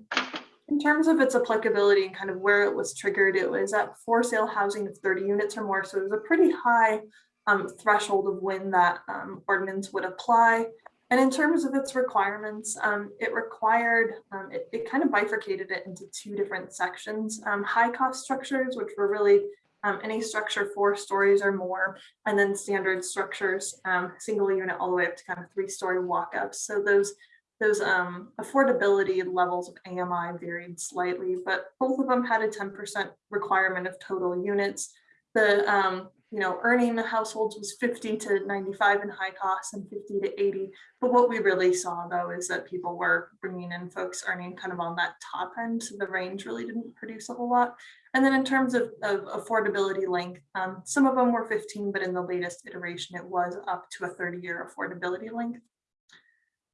In terms of its applicability and kind of where it was triggered, it was at for sale housing of 30 units or more. So it was a pretty high um, threshold of when that um, ordinance would apply. And in terms of its requirements, um, it required, um, it, it, kind of bifurcated it into two different sections. Um, high cost structures, which were really um, any structure four stories or more, and then standard structures, single unit all the way up to kind of three story walk-ups. So those those um, affordability levels of AMI varied slightly, but both of them had a 10% requirement of total units. The um, you know, earning the households was 50 to 95 in high costs and 50 to 80. But what we really saw though is that people were bringing in folks earning kind of on that top end. So the range really didn't produce a whole lot. And then in terms of, of affordability length, um, some of them were 15, but in the latest iteration, it was up to a 30 year affordability length.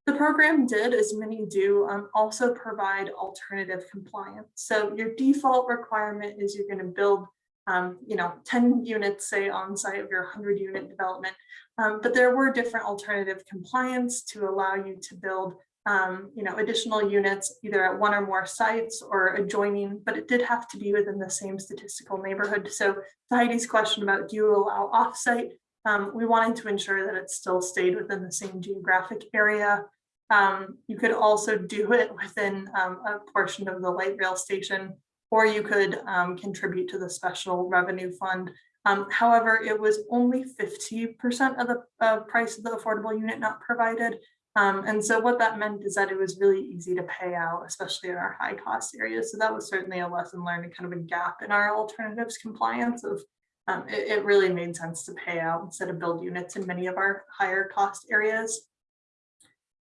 The program did, as many do, um, also provide alternative compliance. So your default requirement is you're going to build, um, you know, 10 units, say, on site of your 100 unit development. Um, but there were different alternative compliance to allow you to build, um, you know, additional units either at one or more sites or adjoining, but it did have to be within the same statistical neighborhood. So to Heidi's question about do you allow offsite, um, we wanted to ensure that it still stayed within the same geographic area. Um, you could also do it within um, a portion of the light rail station, or you could um, contribute to the special revenue fund. Um, however, it was only 50% of the uh, price of the affordable unit not provided. Um, and so what that meant is that it was really easy to pay out, especially in our high cost areas. So that was certainly a lesson learned and kind of a gap in our alternatives compliance of um, it, it, really made sense to pay out instead of build units in many of our higher cost areas.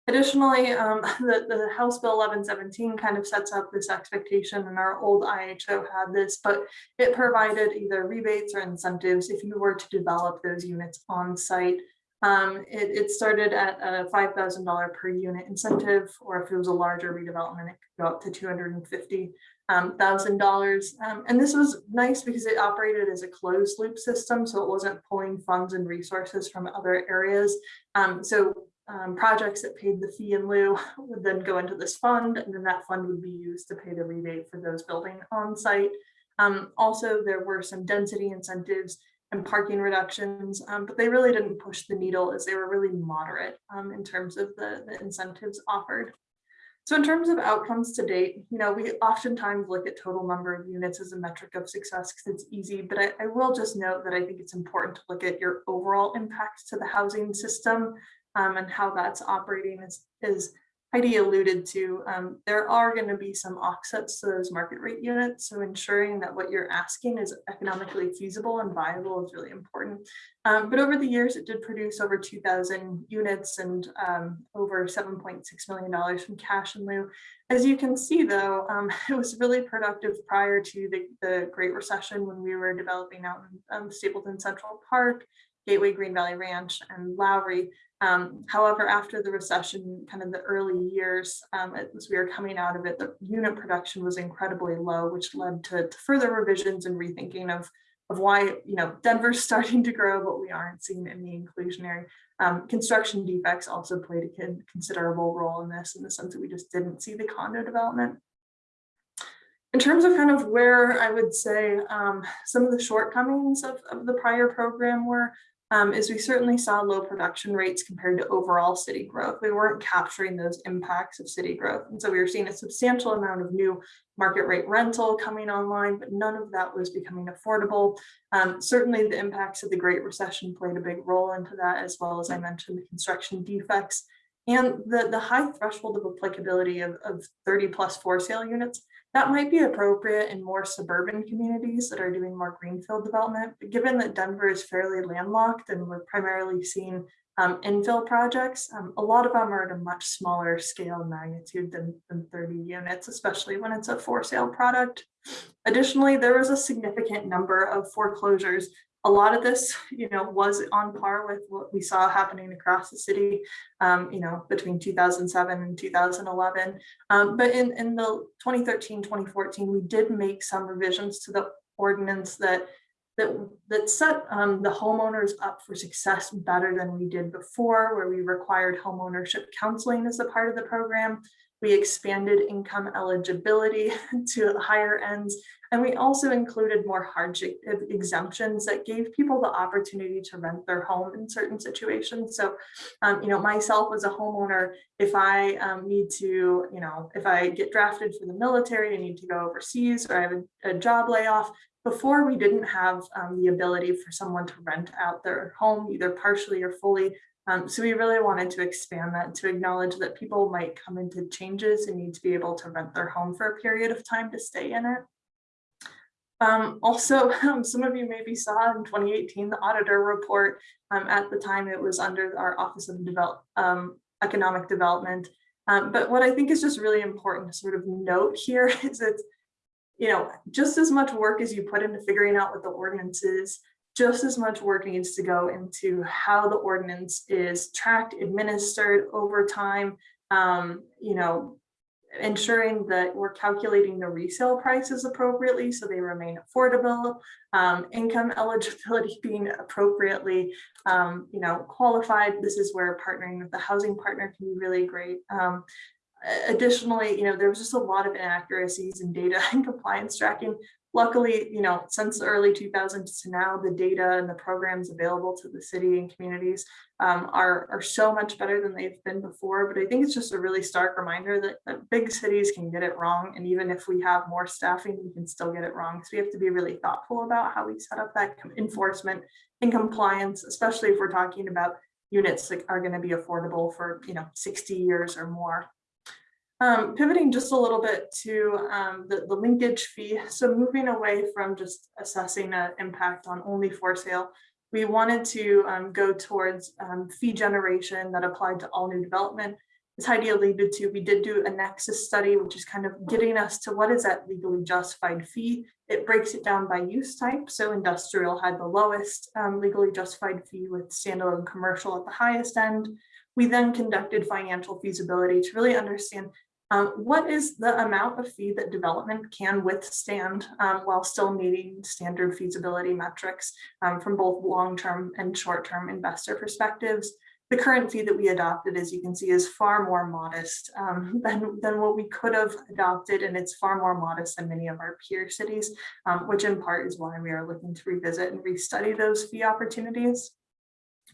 Additionally, um, the, the House Bill 1117 kind of sets up this expectation and our old IHO had this, but it provided either rebates or incentives if you were to develop those units on site. Um, it, it, started at a $5,000 per unit incentive, or if it was a larger redevelopment, it could go up to $250,000. Um, um, and this was nice because it operated as a closed loop system, so it wasn't pulling funds and resources from other areas. Um, so um, projects that paid the fee in lieu would then go into this fund, and then that fund would be used to pay the rebate for those building on site. Um, also, there were some density incentives and parking reductions, um, but they really didn't push the needle as they were really moderate um, in terms of the, the incentives offered. So in terms of outcomes to date, you know, we oftentimes look at total number of units as a metric of success because it's easy, but I, I, will just note that I think it's important to look at your overall impact to the housing system um, and how that's operating is, is Heidi alluded to, um, there are going to be some offsets to those market rate units. So ensuring that what you're asking is economically feasible and viable is really important. Um, but over the years, it did produce over 2000 units and um, over $7.6 million from cash and lieu. As you can see, though, um, it was really productive prior to the, the Great Recession when we were developing out in um, Stapleton Central Park, Gateway Green Valley Ranch, and Lowry. Um, however, after the recession, kind of the early years, um, as we were coming out of it, the unit production was incredibly low, which led to, to, further revisions and rethinking of, of why, you know, Denver's starting to grow, but we aren't seeing any inclusionary. Um, construction defects also played a considerable role in this, in the sense that we just didn't see the condo development. In terms of kind of where I would say um, some of the shortcomings of, of the prior program were, um, is we certainly saw low production rates compared to overall city growth. We weren't capturing those impacts of city growth. And so we were seeing a substantial amount of new market rate rental coming online, but none of that was becoming affordable. Um, certainly the impacts of the Great Recession played a big role into that, as well as I mentioned the construction defects. And the, the high threshold of applicability of, of 30 plus for sale units, that might be appropriate in more suburban communities that are doing more greenfield development. But given that Denver is fairly landlocked and we're primarily seeing um, infill projects, um, a lot of them are at a much smaller scale magnitude than, than 30 units, especially when it's a for sale product. Additionally, there was a significant number of foreclosures a lot of this, you know, was on par with what we saw happening across the city, um, you know, between 2007 and 2011. Um, but in, in the 2013, 2014, we did make some revisions to the ordinance that that, that set um, the homeowners up for success better than we did before, where we required homeownership counseling as a part of the program. We expanded income eligibility to higher ends, and we also included more hardship exemptions that gave people the opportunity to rent their home in certain situations. So, um, you know, myself as a homeowner, if I um, need to, you know, if I get drafted for the military, I need to go overseas, or I have a, a job layoff, before we didn't have um, the ability for someone to rent out their home either partially or fully. Um, so we really wanted to expand that to acknowledge that people might come into changes and need to be able to rent their home for a period of time to stay in it. Um, also, um, some of you maybe saw in 2018 the auditor report. Um, at the time, it was under our Office of Develop, um, Economic Development. Um, but what I think is just really important to sort of note here is that you know, just as much work as you put into figuring out what the ordinance is, just as much work needs to go into how the ordinance is tracked, administered over time, um, you know, ensuring that we're calculating the resale prices appropriately so they remain affordable, um, income eligibility being appropriately, um, you know, qualified. This is where partnering with the housing partner can be really great. Um, additionally, you know, there was just a lot of inaccuracies in data and compliance tracking. Luckily, you know, since the early 2000s to now, the data and the programs available to the city and communities um, are, are so much better than they've been before. But I think it's just a really stark reminder that, that big cities can get it wrong. And even if we have more staffing, we can still get it wrong. So we have to be really thoughtful about how we set up that enforcement and compliance, especially if we're talking about units that are going to be affordable for, you know, 60 years or more. Um, pivoting just a little bit to um, the, the linkage fee. So moving away from just assessing an impact on only for sale, we wanted to um, go towards um, fee generation that applied to all new development. As Heidi alluded to, we did do a nexus study, which is kind of getting us to what is that legally justified fee. It breaks it down by use type. So industrial had the lowest um, legally justified fee with standalone commercial at the highest end. We then conducted financial feasibility to really understand um, what is the amount of fee that development can withstand um, while still meeting standard feasibility metrics um, from both long-term and short-term investor perspectives? The current fee that we adopted, as you can see, is far more modest um, than, than what we could have adopted, and it's far more modest than many of our peer cities, um, which in part is why we are looking to revisit and restudy those fee opportunities.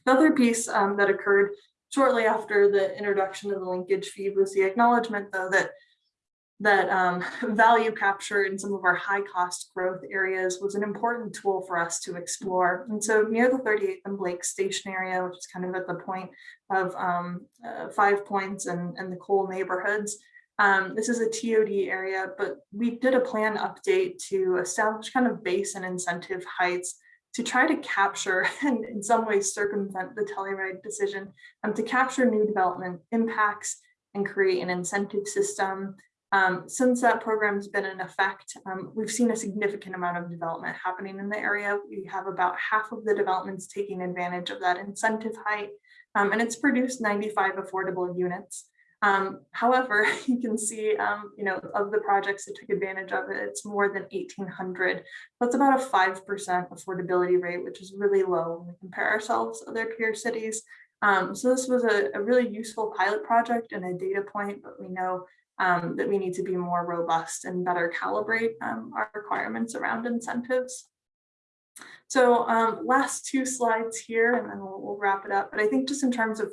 The other piece um, that occurred shortly after the introduction of the linkage fee was the acknowledgement though that that um, value capture in some of our high cost growth areas was an important tool for us to explore. And so near the 38th and Blake station area, which is kind of at the point of um, uh, Five Points and, and the Cole neighborhoods, um, this is a TOD area, but we did a plan update to establish kind of base and incentive heights to try to capture and in some ways circumvent the Telluride decision um, to capture new development impacts and create an incentive system. Um, since that program's been in effect, um, we've seen a significant amount of development happening in the area. We have about half of the developments taking advantage of that incentive height, um, and it's produced 95 affordable units. Um, however, you can see, um, you know, of the projects that took advantage of it, it's more than 1,800. That's about a 5% affordability rate, which is really low when we compare ourselves to other peer cities. Um, so this was a, a, really useful pilot project and a data point, but we know um, that we need to be more robust and better calibrate um, our requirements around incentives. So um, last two slides here, and then we'll, we'll wrap it up. But I think just in terms of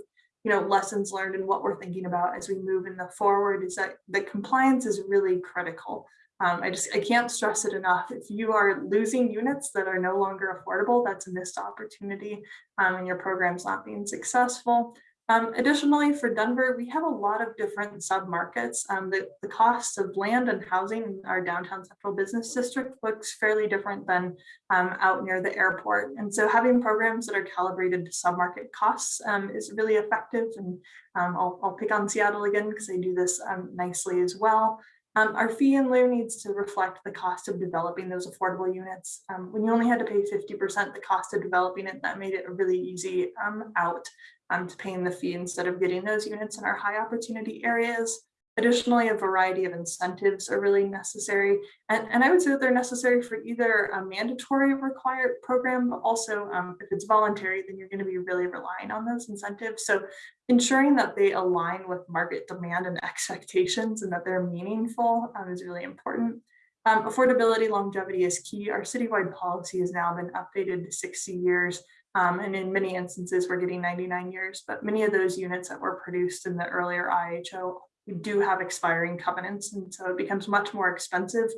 you know, lessons learned and what we're thinking about as we move in the forward is that the compliance is really critical. Um, I just, I can't stress it enough. If you are losing units that are no longer affordable, that's a missed opportunity um, and your program's not being successful. Um, additionally, for Denver, we have a lot of different submarkets. Um, the, the cost of land and housing in our downtown central business district looks fairly different than um, out near the airport. And so having programs that are calibrated to submarket costs um, is really effective. And um, I'll, I'll pick on Seattle again because they do this um, nicely as well. Um, our fee in lieu needs to reflect the cost of developing those affordable units. Um, when you only had to pay 50% the cost of developing it, that made it a really easy um, out um, to paying the fee instead of getting those units in our high opportunity areas. Additionally, a variety of incentives are really necessary. And, and I would say that they're necessary for either a mandatory required program, but also um, if it's voluntary, then you're going to be really relying on those incentives. So ensuring that they align with market demand and expectations and that they're meaningful um, is really important. Um, affordability longevity is key. Our citywide policy has now been updated to 60 years. Um, and in many instances, we're getting 99 years, but many of those units that were produced in the earlier IHO do have expiring covenants. And so it becomes much more expensive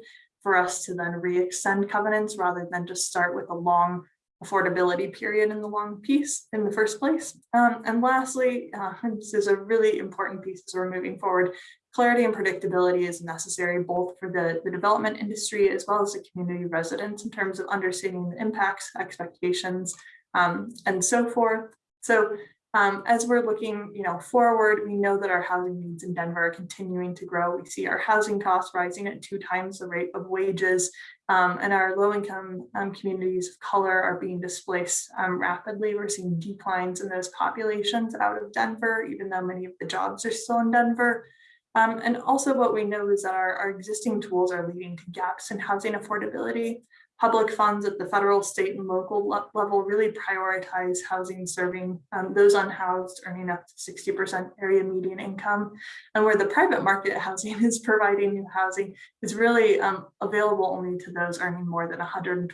for us to then re-extend covenants rather than just start with a long affordability period in the long piece in the first place. Um, and lastly, uh, this is a really important piece as we're moving forward. Clarity and predictability is necessary both for the, the development industry as well as the community residents in terms of understanding the impacts, expectations, um, and so forth. So um, as we're looking, you know, forward, we know that our housing needs in Denver are continuing to grow. We see our housing costs rising at two times the rate of wages, um, and our low-income um, communities of color are being displaced um, rapidly. We're seeing declines in those populations out of Denver, even though many of the jobs are still in Denver. Um, and also what we know is that our, our existing tools are leading to gaps in housing affordability public funds at the federal, state, and local level really prioritize housing serving um, those unhoused earning up to 60% area median income. And where the private market housing is providing new housing is really um, available only to those earning more than 120%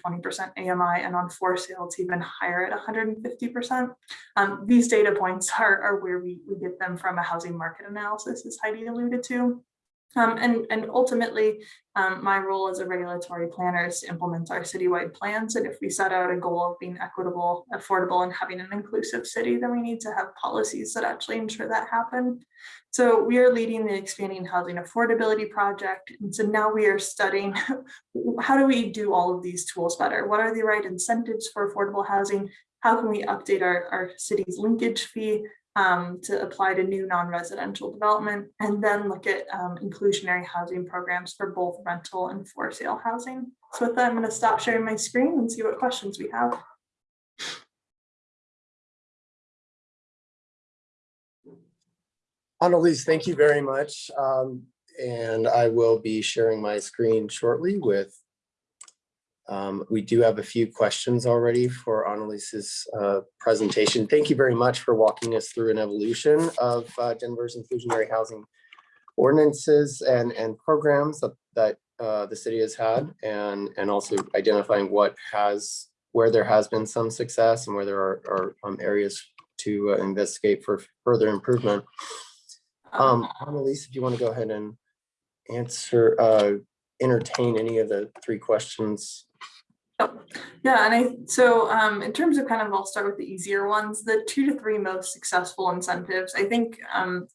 AMI and on for sale it's even higher at 150%. Um, these data points are, are where we, we get them from a housing market analysis as Heidi alluded to. Um, and, and ultimately, um, my role as a regulatory planner is to implement our citywide plans. And if we set out a goal of being equitable, affordable, and having an inclusive city, then we need to have policies that actually ensure that happen. So we are leading the expanding housing affordability project. And so now we are studying how do we do all of these tools better? What are the right incentives for affordable housing? How can we update our, our city's linkage fee? Um, to apply to new non-residential development and then look at um, inclusionary housing programs for both rental and for sale housing. So with that, I'm going to stop sharing my screen and see what questions we have. Analiese, thank you very much. Um, and I will be sharing my screen shortly with um, we do have a few questions already for Analiese's uh, presentation. Thank you very much for walking us through an evolution of uh, Denver's inclusionary housing ordinances and, and programs that, that uh, the city has had and, and also identifying what has, where there has been some success and where there are, are um, areas to uh, investigate for further improvement. Um, Analiese, if you want to go ahead and answer, uh, entertain any of the three questions Yeah, and I so um, in terms of kind of, I'll start with the easier ones. The two to three most successful incentives. I think um,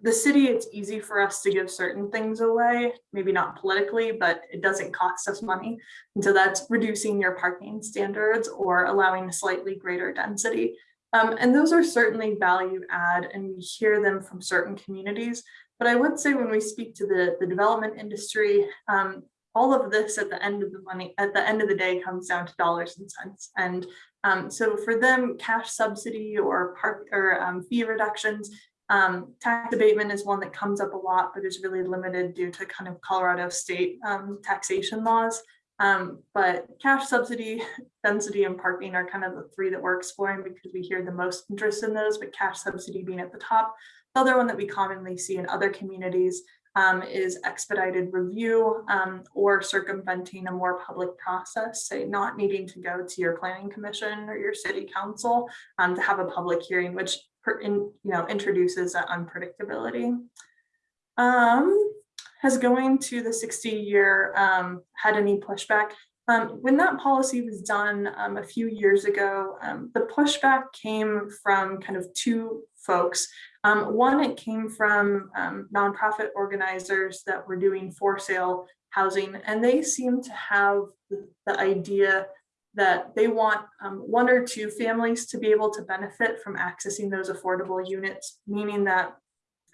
the city, it's easy for us to give certain things away, maybe not politically, but it doesn't cost us money. And so that's reducing your parking standards or allowing a slightly greater density. Um, and those are certainly value add and we hear them from certain communities. But I would say when we speak to the, the development industry, um, all of this at the end of the money, at the end of the day comes down to dollars and cents. And um, so for them, cash subsidy or park or um, fee reductions, um, tax abatement is one that comes up a lot, but is really limited due to kind of Colorado state um, taxation laws. Um, but cash subsidy, density and parking are kind of the three that we're exploring because we hear the most interest in those, but cash subsidy being at the top. The other one that we commonly see in other communities um, is expedited review um, or circumventing a more public process, say not needing to go to your planning commission or your city council um, to have a public hearing, which in, you know introduces that unpredictability. Um, has going to the 60 year um, had any pushback? Um, when that policy was done a few years ago, the pushback came from kind of two folks. Um, one, it came from um, nonprofit organizers that were doing for sale housing, and they seem to have the, idea that they want um, one or two families to be able to benefit from accessing those affordable units, meaning that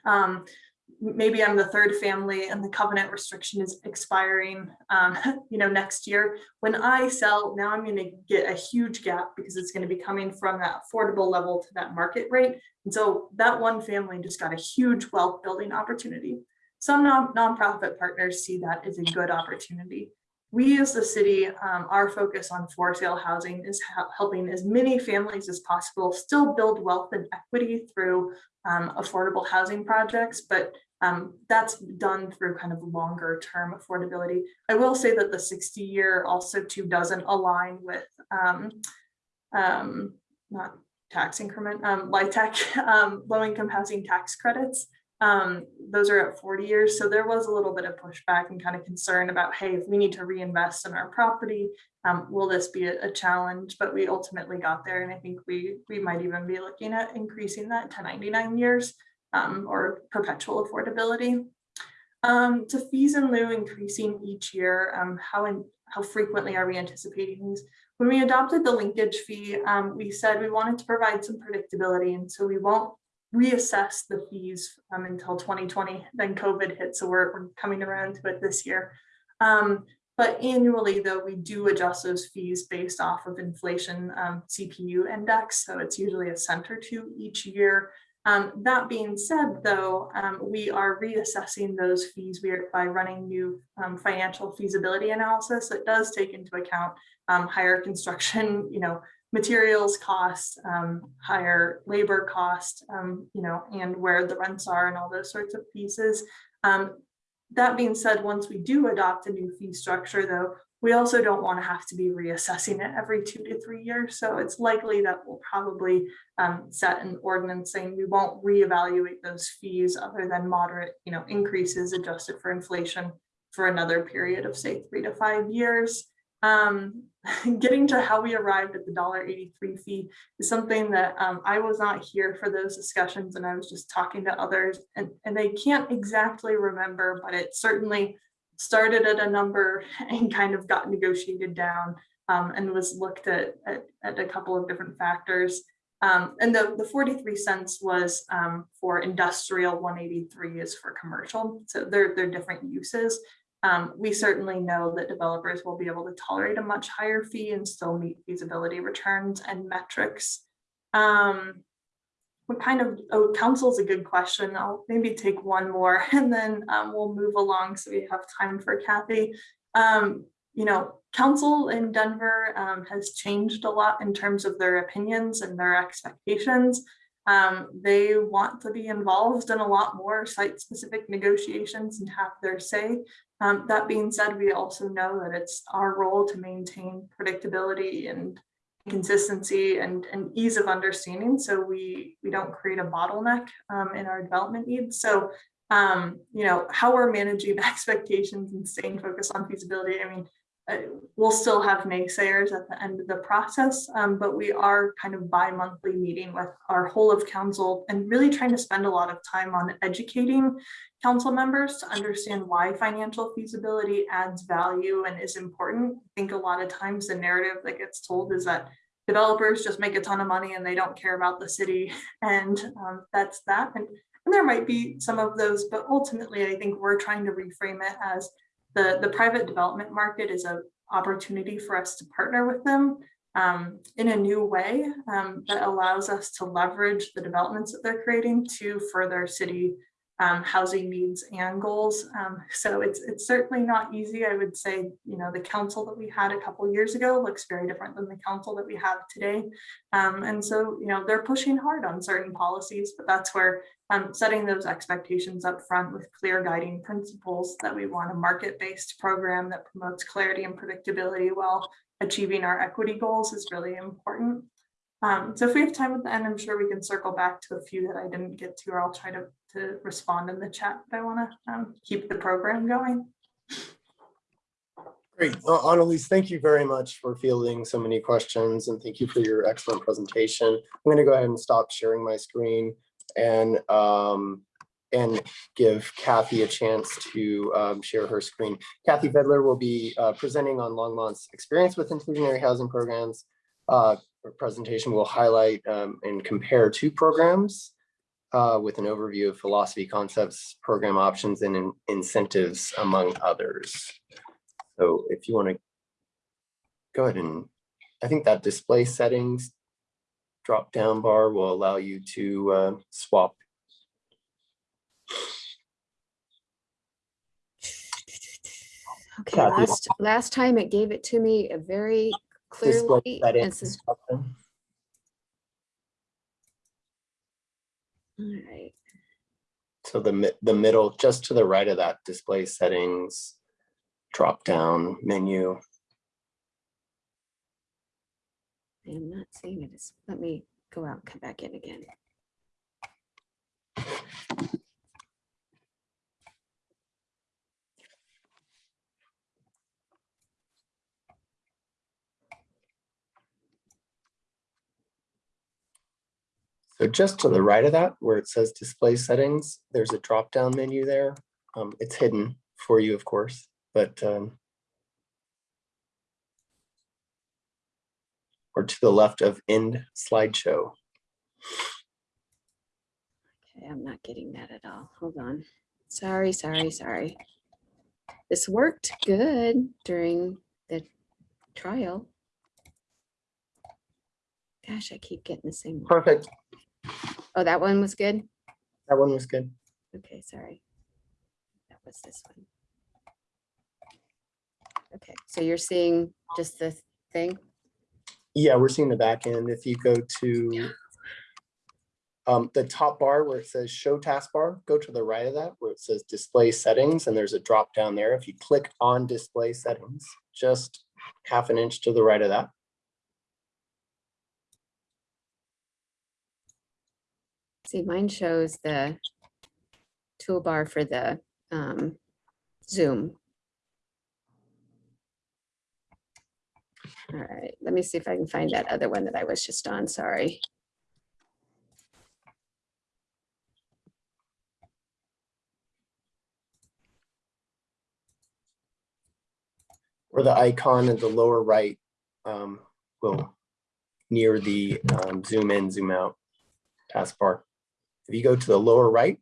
um, maybe I'm the third family and the covenant restriction is expiring, um, you know, next year. When I sell, now I'm going to get a huge gap because it's going to be coming from that affordable level to that market rate. And so that one family just got a huge wealth building opportunity. Some non nonprofit partners see that as a good opportunity. We as the city, um, our focus on for sale housing is helping as many families as possible still build wealth and equity through um, affordable housing projects, but um, that's done through kind of longer term affordability. I will say that the 60 year also too doesn't align with um, um, not tax increment, um, LIHTC, um, low income housing tax credits. Um, those are at 40 years. So there was a little bit of pushback and kind of concern about, hey, if we need to reinvest in our property, um, will this be a, a, challenge? But we ultimately got there. And I think we, we might even be looking at increasing that to 99 years um, or perpetual affordability. Um, to fees in lieu increasing each year, um, how, in, how frequently are we anticipating these? When we adopted the linkage fee, um, we said we wanted to provide some predictability and so we won't reassess the fees um, until 2020, then COVID hit, so we're, we're coming around to it this year. Um, but annually, though, we do adjust those fees based off of inflation um, CPI index, so it's usually a cent or two each year. Um, that being said, though, um, we are reassessing those fees by running new um, financial feasibility analysis that does take into account higher construction, you know, materials costs, um, higher labor cost, um, you know, and where the rents are and all those sorts of pieces. that being said, once we do adopt a new fee structure, though, we also don't want to have to be reassessing it every two to three years. So it's likely that we'll probably um, set an ordinance saying we won't reevaluate those fees other than moderate, you know, increases adjusted for inflation for another period of say three to five years. Um, getting to how we arrived at the $1.83 fee is something that um, I was not here for those discussions and I was just talking to others and, and they can't exactly remember, but it certainly started at a number and kind of got negotiated down um, and was looked at, at, at, a couple of different factors. Um, and the, the 43 cents was um, for industrial, 183 is for commercial. So they're, they're different uses. Um, we certainly know that developers will be able to tolerate a much higher fee and still meet feasibility returns and metrics. Um, what kind of, oh, council is a good question. I'll maybe take one more and then um, we'll move along so we have time for Kathy. Um, you know, council in Denver um, has changed a lot in terms of their opinions and their expectations. Um, they want to be involved in a lot more site specific negotiations and have their say. Um, that being said, we also know that it's our role to maintain predictability and consistency and, and ease of understanding so we we don't create a bottleneck um, in our development needs so um, you know how we're managing expectations and staying focused on feasibility i mean we'll still have naysayers at the end of the process um, but we are kind of bi-monthly meeting with our whole of council and really trying to spend a lot of time on educating council members to understand why financial feasibility adds value and is important. I think a lot of times the narrative that gets told is that developers just make a ton of money and they don't care about the city and um, that's that. And, and there might be some of those, but ultimately I think we're trying to reframe it as the, the private development market is an opportunity for us to partner with them um, in a new way um, that allows us to leverage the developments that they're creating to further city um, housing needs and goals. Um, so it's it's certainly not easy. I would say, you know, the council that we had a couple years ago looks very different than the council that we have today. Um, and so, you know, they're pushing hard on certain policies, but that's where um, setting those expectations up front with clear guiding principles that we want a market-based program that promotes clarity and predictability while achieving our equity goals is really important. Um, so if we have time at the end, I'm sure we can circle back to a few that I didn't get to, or I'll try to, to respond in the chat, but I wanna um, keep the program going. Great. Uh, Analiese, thank you very much for fielding so many questions and thank you for your excellent presentation. I'm going to go ahead and stop sharing my screen and um, and give Kathy a chance to um, share her screen. Kathy Fedler will be uh, presenting on Longmont's experience with inclusionary housing programs. Uh, her presentation will highlight um, and compare two programs uh, with an overview of philosophy, concepts, program options, and in- incentives, among others. So if you want to go ahead and, I think that display settings drop down bar will allow you to uh, swap. Okay, last, last time it gave it to me a very display clearly. and settings says- option. All right, So the, the middle, just to the right of that display settings, drop down menu. I am not seeing it. Let me go out and come back in again. So just to the right of that, where it says display settings, there's a drop down menu there. Um, It's hidden for you, of course, but um, or to the left of end slideshow. Okay, I'm not getting that at all. Hold on. Sorry, sorry, sorry. This worked good during the trial. Gosh, I keep getting the same one. Perfect. Oh, that one was good? That one was good. Okay, sorry. That was this one. Okay, so you're seeing just the thing? Yeah, we're seeing the back end. If you go to um, the top bar where it says show taskbar, go to the right of that where it says display settings and there's a drop down there. If you click on display settings, just half an inch to the right of that. See, mine shows the toolbar for the um, Zoom. All right, let me see if I can find that other one that I was just on, sorry. Or the icon in the lower right um, will near the um, zoom in, zoom out taskbar. If you go to the lower right,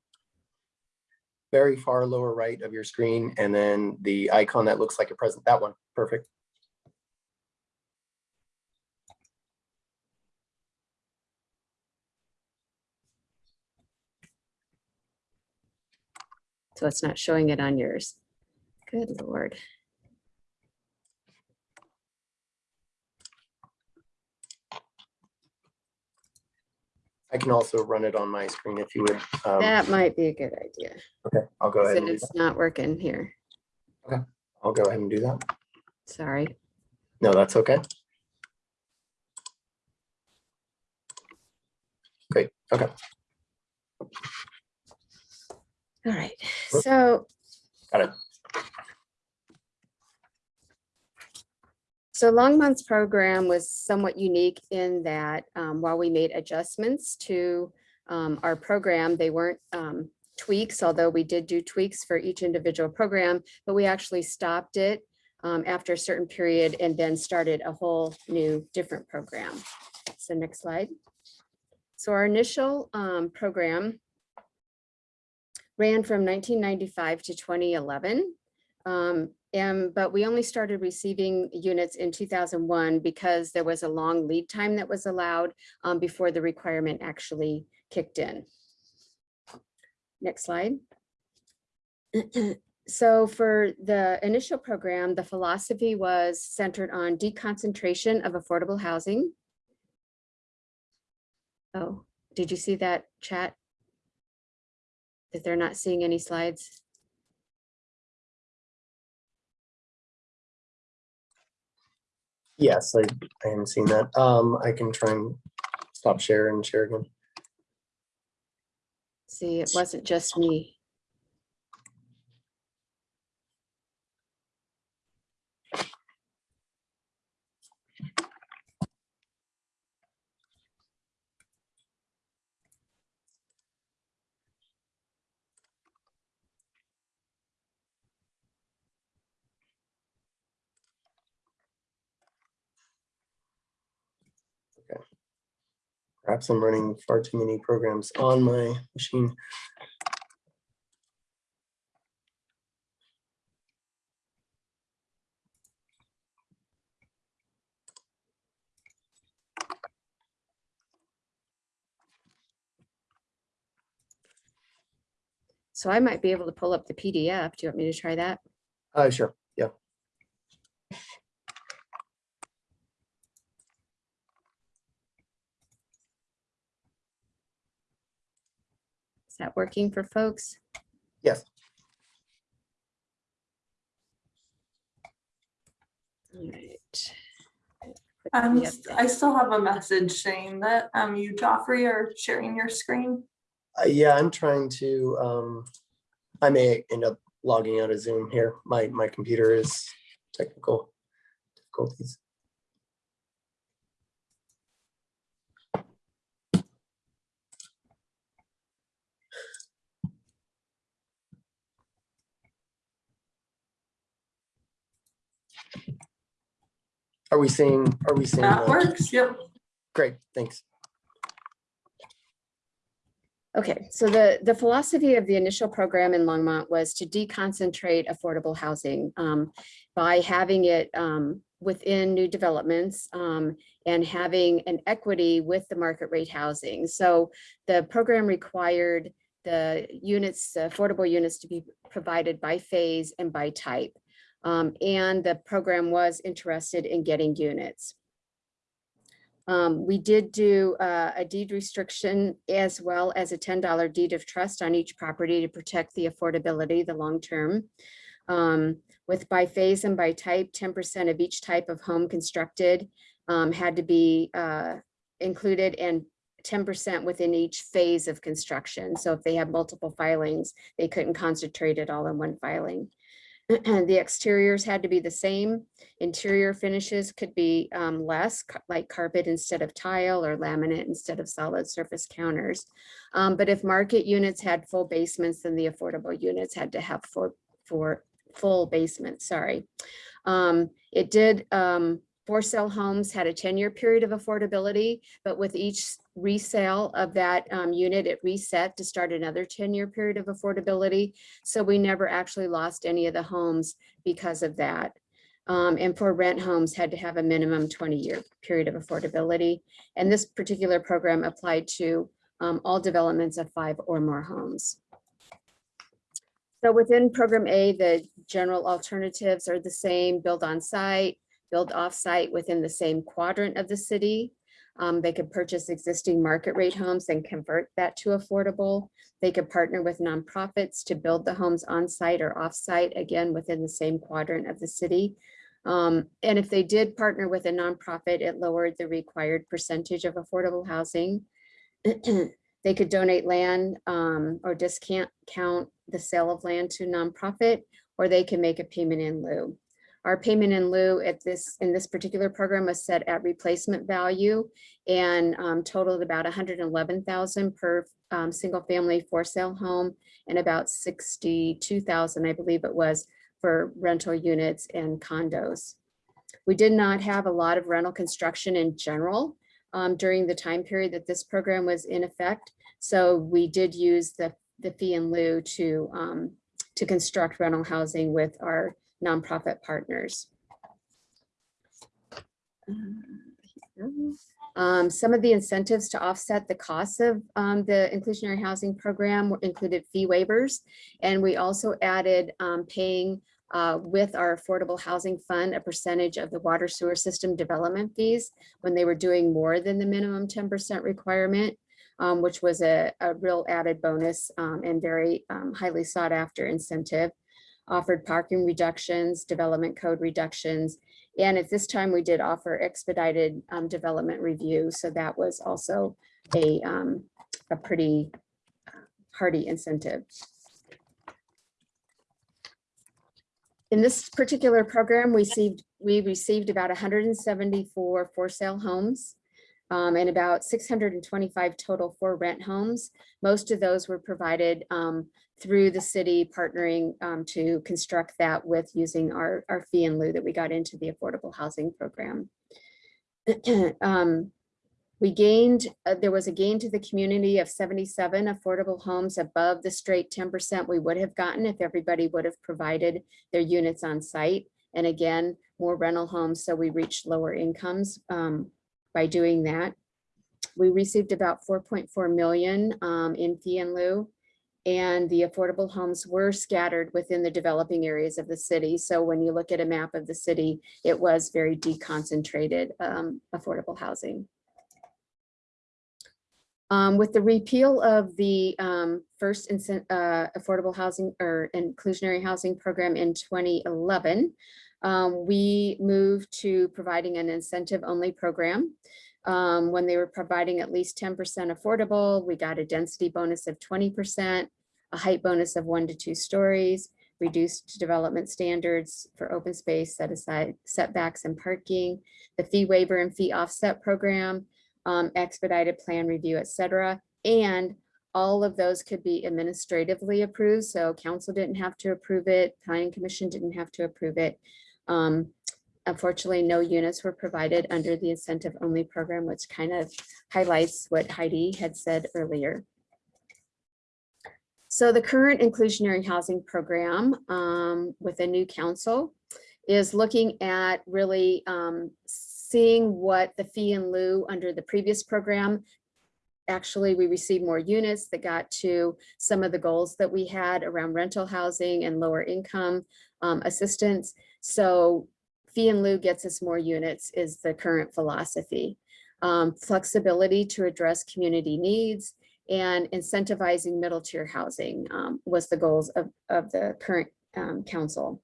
very far lower right of your screen, and then the icon that looks like a present, that one, perfect. So it's not showing it on yours. Good lord. I can also run it on my screen if you would. um, That might be a good idea. Okay, I'll go ahead and do It's that. not working here. Okay. I'll go ahead and do that. Sorry. No, that's okay. Great, okay. All right, so. Got it. So Longmont's program was somewhat unique in that um, while we made adjustments to um, our program, they weren't um, tweaks, although we did do tweaks for each individual program, but we actually stopped it um, after a certain period and then started a whole new different program. So next slide. So our initial um, program ran from 1995 to 2011. Um, and, but we only started receiving units in 2001 because there was a long lead time that was allowed um, before the requirement actually kicked in. Next slide. So for the initial program, the philosophy was centered on deconcentration of affordable housing. Oh, did you see that chat? That they're not seeing any slides? Yes, I, I haven't seen that. Um, I can try and stop share and share again. See, it wasn't just me. Perhaps I'm running far too many programs on my machine. So I might be able to pull up the PDF. Do you want me to try that? Uh, sure, yeah. Is that working for folks? Yes. All right. Put Um, the s- update. I still have a message saying that um you, Joffrey, are sharing your screen. Uh, yeah, I'm trying to, um, I may end up logging out of Zoom here. My, my computer is technical difficulties. Are we seeing, are we seeing? That the- works, yep. Great, thanks. Okay, so the, the philosophy of the initial program in Longmont was to deconcentrate affordable housing um, by having it um, within new developments um, and having an equity with the market rate housing. So the program required the units, the affordable units to be provided by phase and by type. Um, And the program was interested in getting units. Um, we did do uh, a deed restriction as well as a ten dollar deed of trust on each property to protect the affordability, the long term. Um, with by phase and by type, ten percent of each type of home constructed um, had to be uh, included and ten percent within each phase of construction. So if they have multiple filings, they couldn't concentrate it all in one filing. And the exteriors had to be the same. Interior finishes could be um, less, like carpet instead of tile or laminate instead of solid surface counters. Um, But if market units had full basements, then the affordable units had to have for, for full basement, sorry. Um, It did, um, for sale homes had a ten-year period of affordability, but with each resale of that um, unit, it reset to start another ten-year period of affordability. So we never actually lost any of the homes because of that. Um, and for rent homes had to have a minimum twenty-year period of affordability. And this particular program applied to um, all developments of five or more homes. So within program A, the general alternatives are the same, build on site, build off-site within the same quadrant of the city. Um, they could purchase existing market rate homes and convert that to affordable. They could partner with nonprofits to build the homes on site or off site, again, within the same quadrant of the city. Um, and if they did partner with a nonprofit, it lowered the required percentage of affordable housing. They could donate land um, or discount count the sale of land to nonprofit, or they can make a payment in lieu. Our payment in lieu at this, in this particular program was set at replacement value and um, totaled about 111,000 per um, single family for sale home and about 62,000, I believe it was, for rental units and condos. We did not have a lot of rental construction in general um, during the time period that this program was in effect. So we did use the, the fee in lieu to, um, to construct rental housing with our nonprofit partners. Um, some of the incentives to offset the costs of um, the inclusionary housing program included fee waivers. And we also added um, paying uh, with our affordable housing fund, a percentage of the water sewer system development fees when they were doing more than the minimum ten percent requirement, um, which was a, a real added bonus um, and very um, highly sought after incentive. Offered parking reductions, development code reductions, and at this time, we did offer expedited um, development review, so that was also a, um, a pretty hearty incentive. In this particular program, we received, we received about hundred and seventy-four for sale homes um, and about six hundred and twenty-five total for rent homes. Most of those were provided um, through the city partnering um, to construct that with using our, our fee and lieu that we got into the affordable housing program. Um, We gained, uh, there was a gain to the community of 77 affordable homes above the straight 10% we would have gotten if everybody would have provided their units on site. And again, more rental homes, so we reached lower incomes um, by doing that. We received about 4.4 million um, in fee and lieu. And the affordable homes were scattered within the developing areas of the city. So when you look at a map of the city, it was very deconcentrated um, affordable housing. Um, with the repeal of the um, first uh, affordable housing or inclusionary housing program in 2011, um, we moved to providing an incentive only program. Um, when they were providing at least 10% affordable, we got a density bonus of 20%, a height bonus of one to two stories, reduced development standards for open space, set aside setbacks and parking, the fee waiver and fee offset program, um, expedited plan review, et cetera. And all of those could be administratively approved. So council didn't have to approve it. Planning commission didn't have to approve it. Um, unfortunately, no units were provided under the incentive only program, which kind of highlights what Heidi had said earlier. So the current inclusionary housing program um, with a new council is looking at really um, seeing what the fee in lieu under the previous program. Actually, we received more units that got to some of the goals that we had around rental housing and lower income um, assistance. So fee and lieu gets us more units is the current philosophy. Um, flexibility to address community needs and incentivizing middle tier housing um, was the goals of, of the current um, council.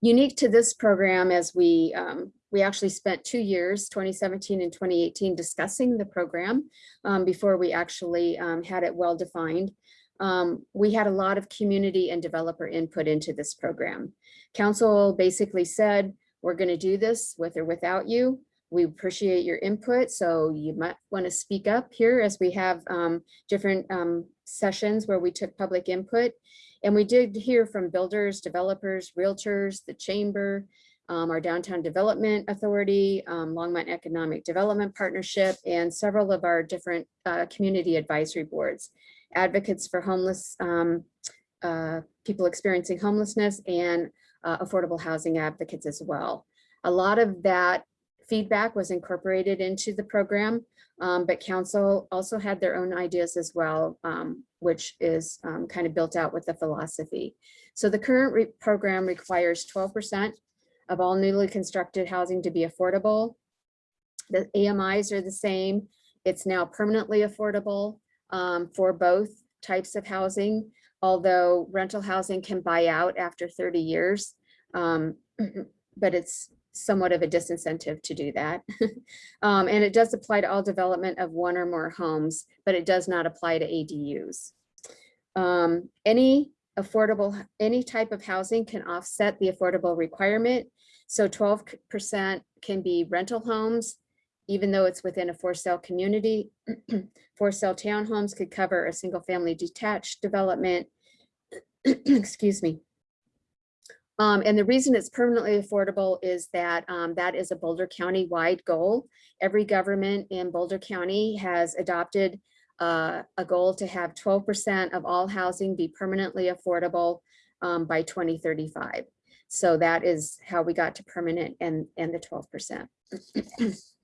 Unique to this program as we um, we actually spent two years, 2017 and 2018, discussing the program um, before we actually um, had it well defined. Um, we had a lot of community and developer input into this program. Council basically said, we're going to do this with or without you. We appreciate your input, so you might want to speak up here as we have um, different um, sessions where we took public input. And we did hear from builders, developers, realtors, the chamber, um, our Downtown Development Authority, um, Longmont Economic Development Partnership, and several of our different uh, community advisory boards, advocates for homeless, um, uh, people experiencing homelessness and uh, affordable housing advocates as well. A lot of that feedback was incorporated into the program, um, but council also had their own ideas as well, um, which is um, kind of built out with the philosophy. So the current re program requires 12% of all newly constructed housing to be affordable. The AMIs are the same. It's now permanently affordable um, for both types of housing, although rental housing can buy out after 30 years. Um, but it's somewhat of a disincentive to do that. um, and it does apply to all development of one or more homes, but it does not apply to ADUs. Um, any affordable, any type of housing can offset the affordable requirement. So 12% can be rental homes, even though it's within a for sale community. for sale townhomes could cover a single family detached development. Excuse me. Um, and the reason it's permanently affordable is that um, that is a Boulder County wide goal. Every government in Boulder County has adopted uh, a goal to have 12% of all housing be permanently affordable um, by 2035. So that is how we got to permanent and, and the 12%.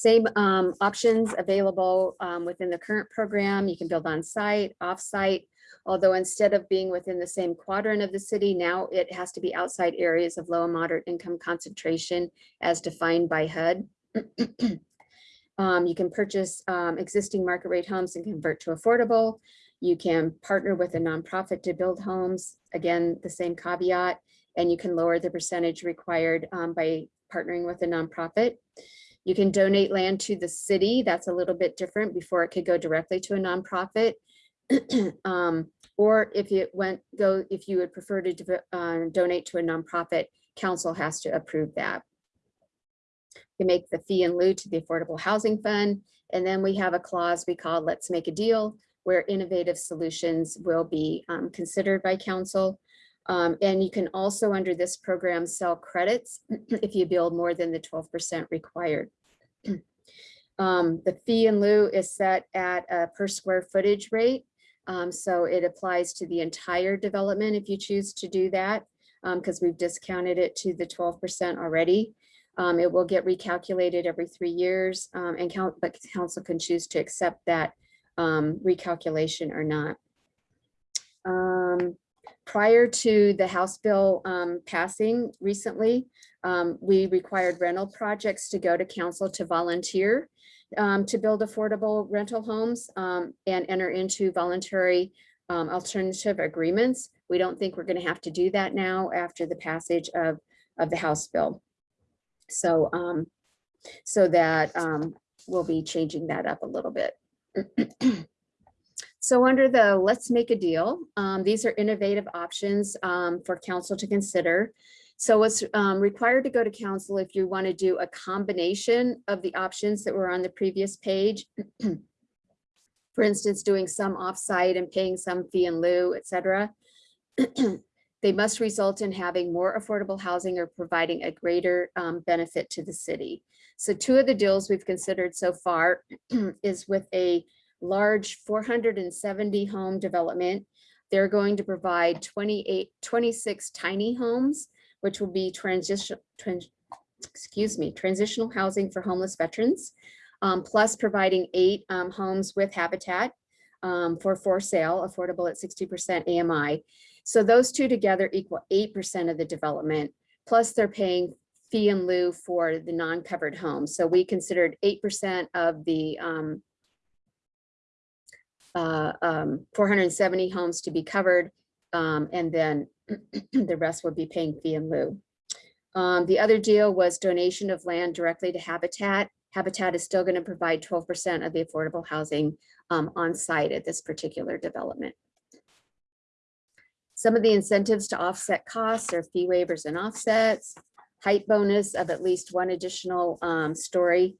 Same um, options available um, within the current program. You can build on site, off site, although instead of being within the same quadrant of the city, now it has to be outside areas of low and moderate income concentration as defined by HUD. um, you can purchase um, existing market rate homes and convert to affordable. You can partner with a nonprofit to build homes. Again, the same caveat, and you can lower the percentage required um, by partnering with a nonprofit. You can donate land to the city. That's a little bit different before it could go directly to a nonprofit. um, or if it went go, if you would prefer to uh, donate to a nonprofit, council has to approve that. You make the fee in lieu to the Affordable Housing Fund. And then we have a clause we call Let's Make a Deal, where innovative solutions will be um, considered by council. Um, and you can also, under this program, sell credits if you build more than the 12% required. Um, the fee in lieu is set at a per square footage rate. Um, so it applies to the entire development if you choose to do that, because we've discounted it to the twelve percent already. Um, it will get recalculated every three years, um, and count, but council can choose to accept that um, recalculation or not. Prior to the House bill um, passing recently, um, we required rental projects to go to council to volunteer um, to build affordable rental homes um, and enter into voluntary um, alternative agreements. We don't think we're going to have to do that now after the passage of, of the House bill. So, um, so that we'll be changing that up a little bit. So under the let's make a deal, um, these are innovative options um, for council to consider. So it's um, required to go to council if you want to do a combination of the options that were on the previous page. For instance, doing some offsite and paying some fee in lieu, et cetera. They must result in having more affordable housing or providing a greater um, benefit to the city. So two of the deals we've considered so far is with a large four hundred and seventy home development. They're going to provide 28, 26 tiny homes, which will be transition, trans, excuse me, transitional housing for homeless veterans. um, plus providing eight um, homes with habitat um, for for sale, affordable at sixty percent AMI. So those two together equal eight percent of the development, plus they're paying fee and lieu for the non-covered homes. So we considered eight percent of the um, uh, um, 470 homes to be covered, um, and then the rest would be paying fee in lieu. Um, the other deal was donation of land directly to Habitat. Habitat is still going to provide 12% of the affordable housing um, on site at this particular development. Some of the incentives to offset costs are fee waivers and offsets, height bonus of at least one additional um, story,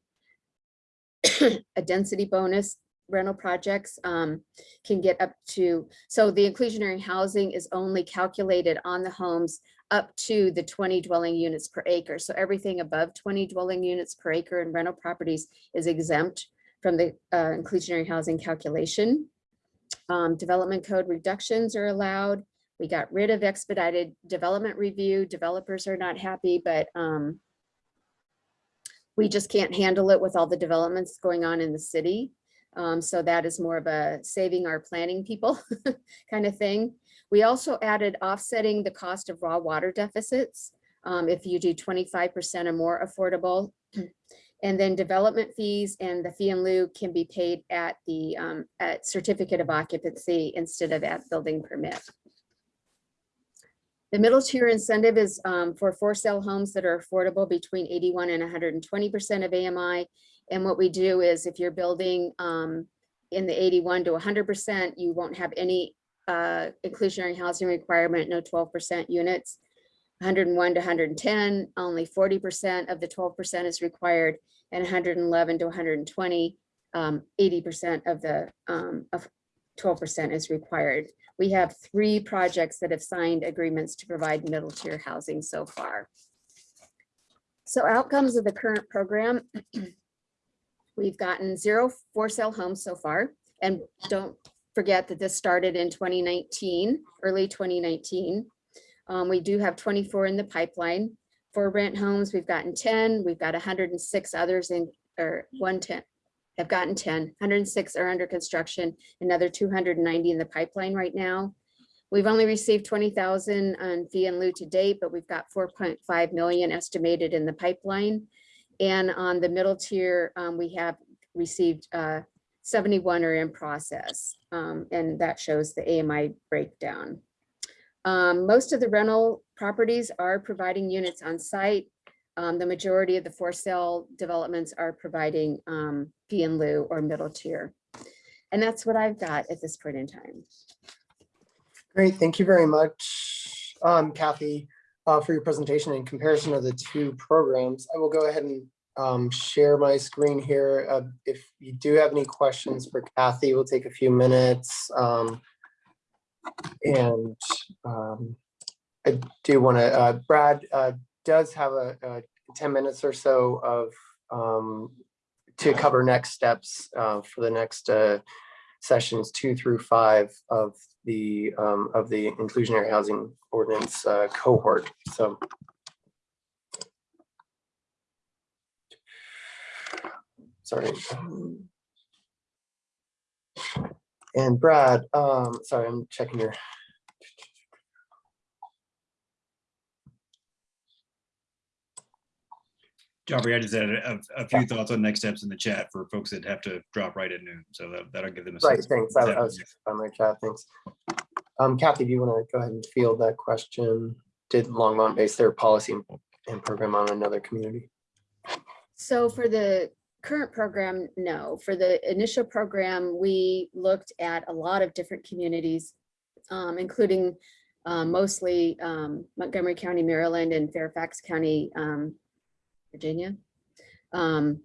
a density bonus rental projects um, can get up to, so the inclusionary housing is only calculated on the homes up to the 20 dwelling units per acre. So everything above 20 dwelling units per acre in rental properties is exempt from the uh, inclusionary housing calculation. Um, development code reductions are allowed. We got rid of expedited development review. Developers are not happy, but um, we just can't handle it with all the developments going on in the city. Um, so that is more of a saving our planning people kind of thing. We also added offsetting the cost of raw water deficits. um, if you do twenty-five percent or more affordable. And then development fees and the fee in lieu can be paid at the um, at certificate of occupancy instead of at building permit. The middle tier incentive is um, for for sale homes that are affordable between eighty-one and hundred and twenty percent of AMI. And what we do is if you're building um, in the eighty-one to hundred percent, you won't have any uh, inclusionary housing requirement, no twelve percent units. hundred and one to hundred and ten, only forty percent of the twelve percent is required, and hundred and eleven to hundred and twenty, um, eighty percent of the um, of twelve percent is required. We have three projects that have signed agreements to provide middle tier housing so far. So outcomes of the current program. We've gotten zero for sale homes so far, and don't forget that this started in twenty nineteen, early twenty nineteen. Um, we do have twenty-four in the pipeline. For rent homes, we've gotten ten, we've got hundred and six others in, or one ten, have gotten 10. 106 are under construction, another two hundred and ninety in the pipeline right now. We've only received twenty thousand on fee and lieu to date, but we've got four point five million estimated in the pipeline. And on the middle tier, um, we have received uh, 71 are in process, um, and that shows the AMI breakdown. Um, most of the rental properties are providing units on site. Um, the majority of the for sale developments are providing um, fee and lieu or middle tier. And that's what I've got at this point in time. Great, thank you very much, um, Kathy, uh, for your presentation in comparison of the two programs. I will go ahead and um, share my screen here. Uh, if you do have any questions for Kathy, we'll take a few minutes. Um, and um, I do want to, uh, Brad uh, does have a, a 10 minutes or so of um, to cover next steps uh, for the next uh, sessions two through five of the um, of the inclusionary housing ordinance uh, cohort. So sorry. And Brad, um, sorry, I'm checking your Joffrey, I just had a, a few thoughts on next steps in the chat for folks that have to drop right at noon. So that, that'll give them a Right, sense. thanks. I I was on my chat, thanks. Um, Kathy, do you want to go ahead and field that question? Did Longmont base their policy and- and program on another community? So for the current program, no. For the initial program, we looked at a lot of different communities, um, including um, mostly um, Montgomery County, Maryland and Fairfax County, um, Virginia. um,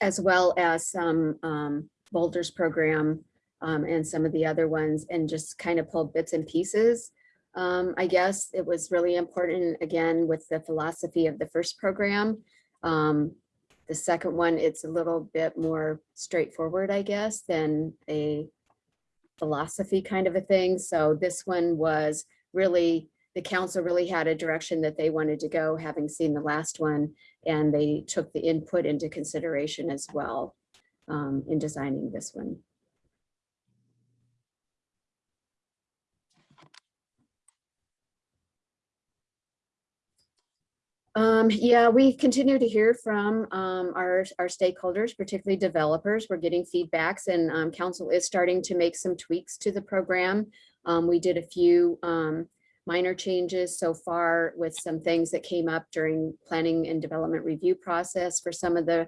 As well as some um, Boulders program um, and some of the other ones and just kind of pulled bits and pieces. Um, I guess it was really important, again, with the philosophy of the first program. Um, the second one, it's a little bit more straightforward, I guess, than a philosophy kind of a thing. So this one was really, the council really had a direction that they wanted to go, having seen the last one. And they took the input into consideration as well um, in designing this one. Um, yeah, we continue to hear from, um, our, our stakeholders, particularly developers. We're getting feedbacks and, um, council is starting to make some tweaks to the program. Um, we did a few, um, minor changes so far with some things that came up during planning and development review process for some of the,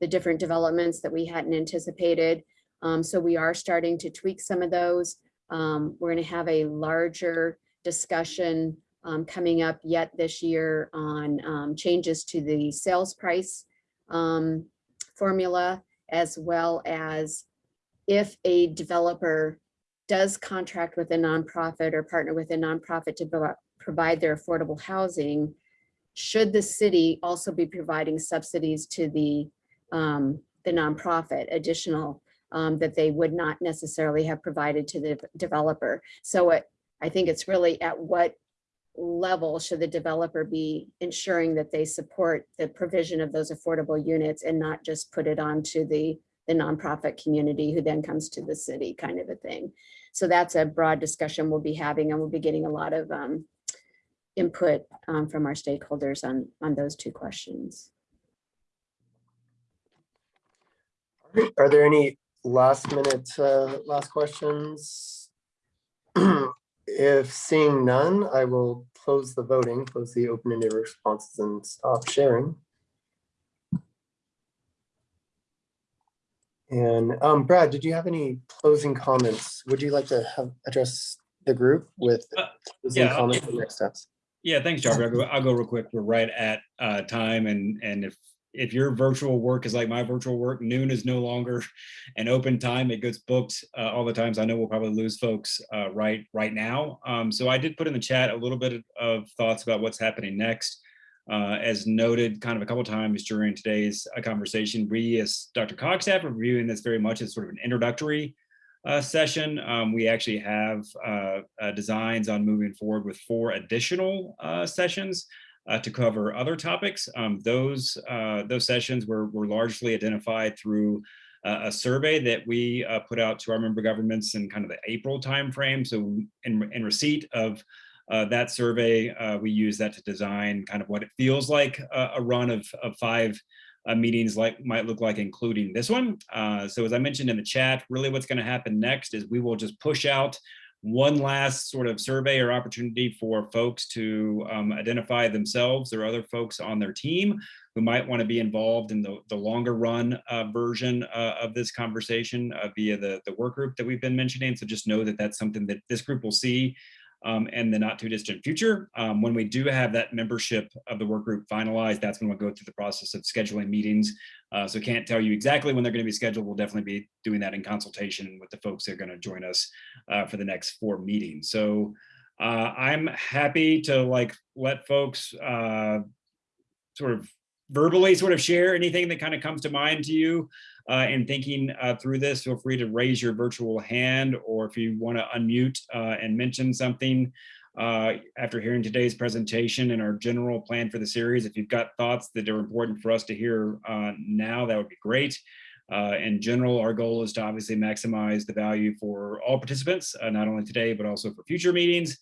the different developments that we hadn't anticipated. Um, so we are starting to tweak some of those. Um, we're gonna have a larger discussion um, coming up yet this year on um, changes to the sales price um, formula, as well as if a developer does contract with a nonprofit or partner with a nonprofit to provide their affordable housing, should the city also be providing subsidies to the, um, the nonprofit additional um, that they would not necessarily have provided to the developer? So it, I think it's really at what level should the developer be ensuring that they support the provision of those affordable units and not just put it onto the, the nonprofit community who then comes to the city kind of a thing. So that's a broad discussion we'll be having and we'll be getting a lot of um, input um, from our stakeholders on, on those two questions. Are there any last minute, uh, last questions? If seeing none, I will close the voting, close the open-ended responses and stop sharing. And um, Brad, did you have any closing comments? Would you like to have address the group with Uh, closing yeah, comments and next steps? Yeah, thanks, Joffrey. I'll go, I'll go real quick. We're right at uh, time and, and if, if your virtual work is like my virtual work, noon is no longer an open time. It gets booked uh, all the times. I know we'll probably lose folks uh, right, right now. Um, So I did put in the chat a little bit of thoughts about what's happening next. Uh, As noted kind of a couple times during today's uh, conversation, we as Dr. Staff are viewing this very much as sort of an introductory uh, session. Um, we actually have uh, uh, designs on moving forward with four additional uh, sessions to cover other topics. Um, those those sessions were, were largely identified through a survey that we put out to our member governments in kind of the April timeframe. So in, in receipt of uh, that survey, uh, we use that to design kind of what it feels like a, a run of, of five uh, meetings like might look like, including this one. Uh, so as I mentioned in the chat, really what's going to happen next is we will just push out one last sort of survey or opportunity for folks to um, identify themselves or other folks on their team who might want to be involved in the, the longer run uh, version uh, of this conversation uh, via the, the work group that we've been mentioning. So just know that that's something that this group will see um, in the not too distant future. Um, when we do have that membership of the work group finalized, that's when we'll go through the process of scheduling meetings. Uh, so can't tell you exactly when they're going to be scheduled. We'll definitely be doing that in consultation with the folks that are going to join us uh, for the next four meetings. So uh, I'm happy to like let folks uh, sort of verbally sort of share anything that kind of comes to mind to you uh, in thinking uh, through this, feel free to raise your virtual hand or if you want to unmute uh, and mention something uh, after hearing today's presentation and our general plan for the series. If you've got thoughts that are important for us to hear uh, now, that would be great. Uh, in general, our goal is to obviously maximize the value for all participants, not only today, but also for future meetings.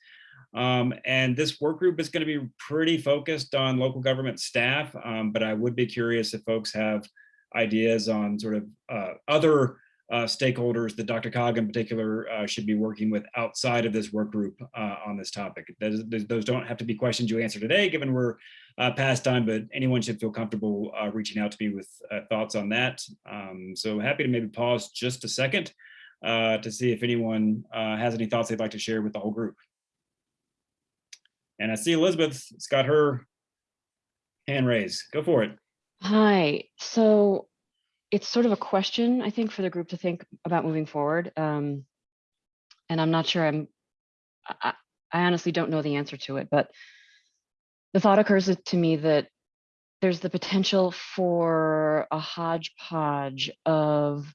Um, and this work group is going to be pretty focused on local government staff, um, but I would be curious if folks have ideas on sort of uh, other uh, stakeholders that DRCOG in particular uh, should be working with outside of this work group uh, on this topic. Those, those don't have to be questions you answer today, given we're uh, past time, but anyone should feel comfortable uh, reaching out to me with thoughts on that. Um, so happy to maybe pause just a second to see if anyone has any thoughts they'd like to share with the whole group. And I see Elizabeth's got her hand raised. Go for it. Hi. So it's sort of a question, I think, for the group to think about moving forward. Um, and I'm not sure I'm, I, I honestly don't know the answer to it, but the thought occurs to me that there's the potential for a hodgepodge of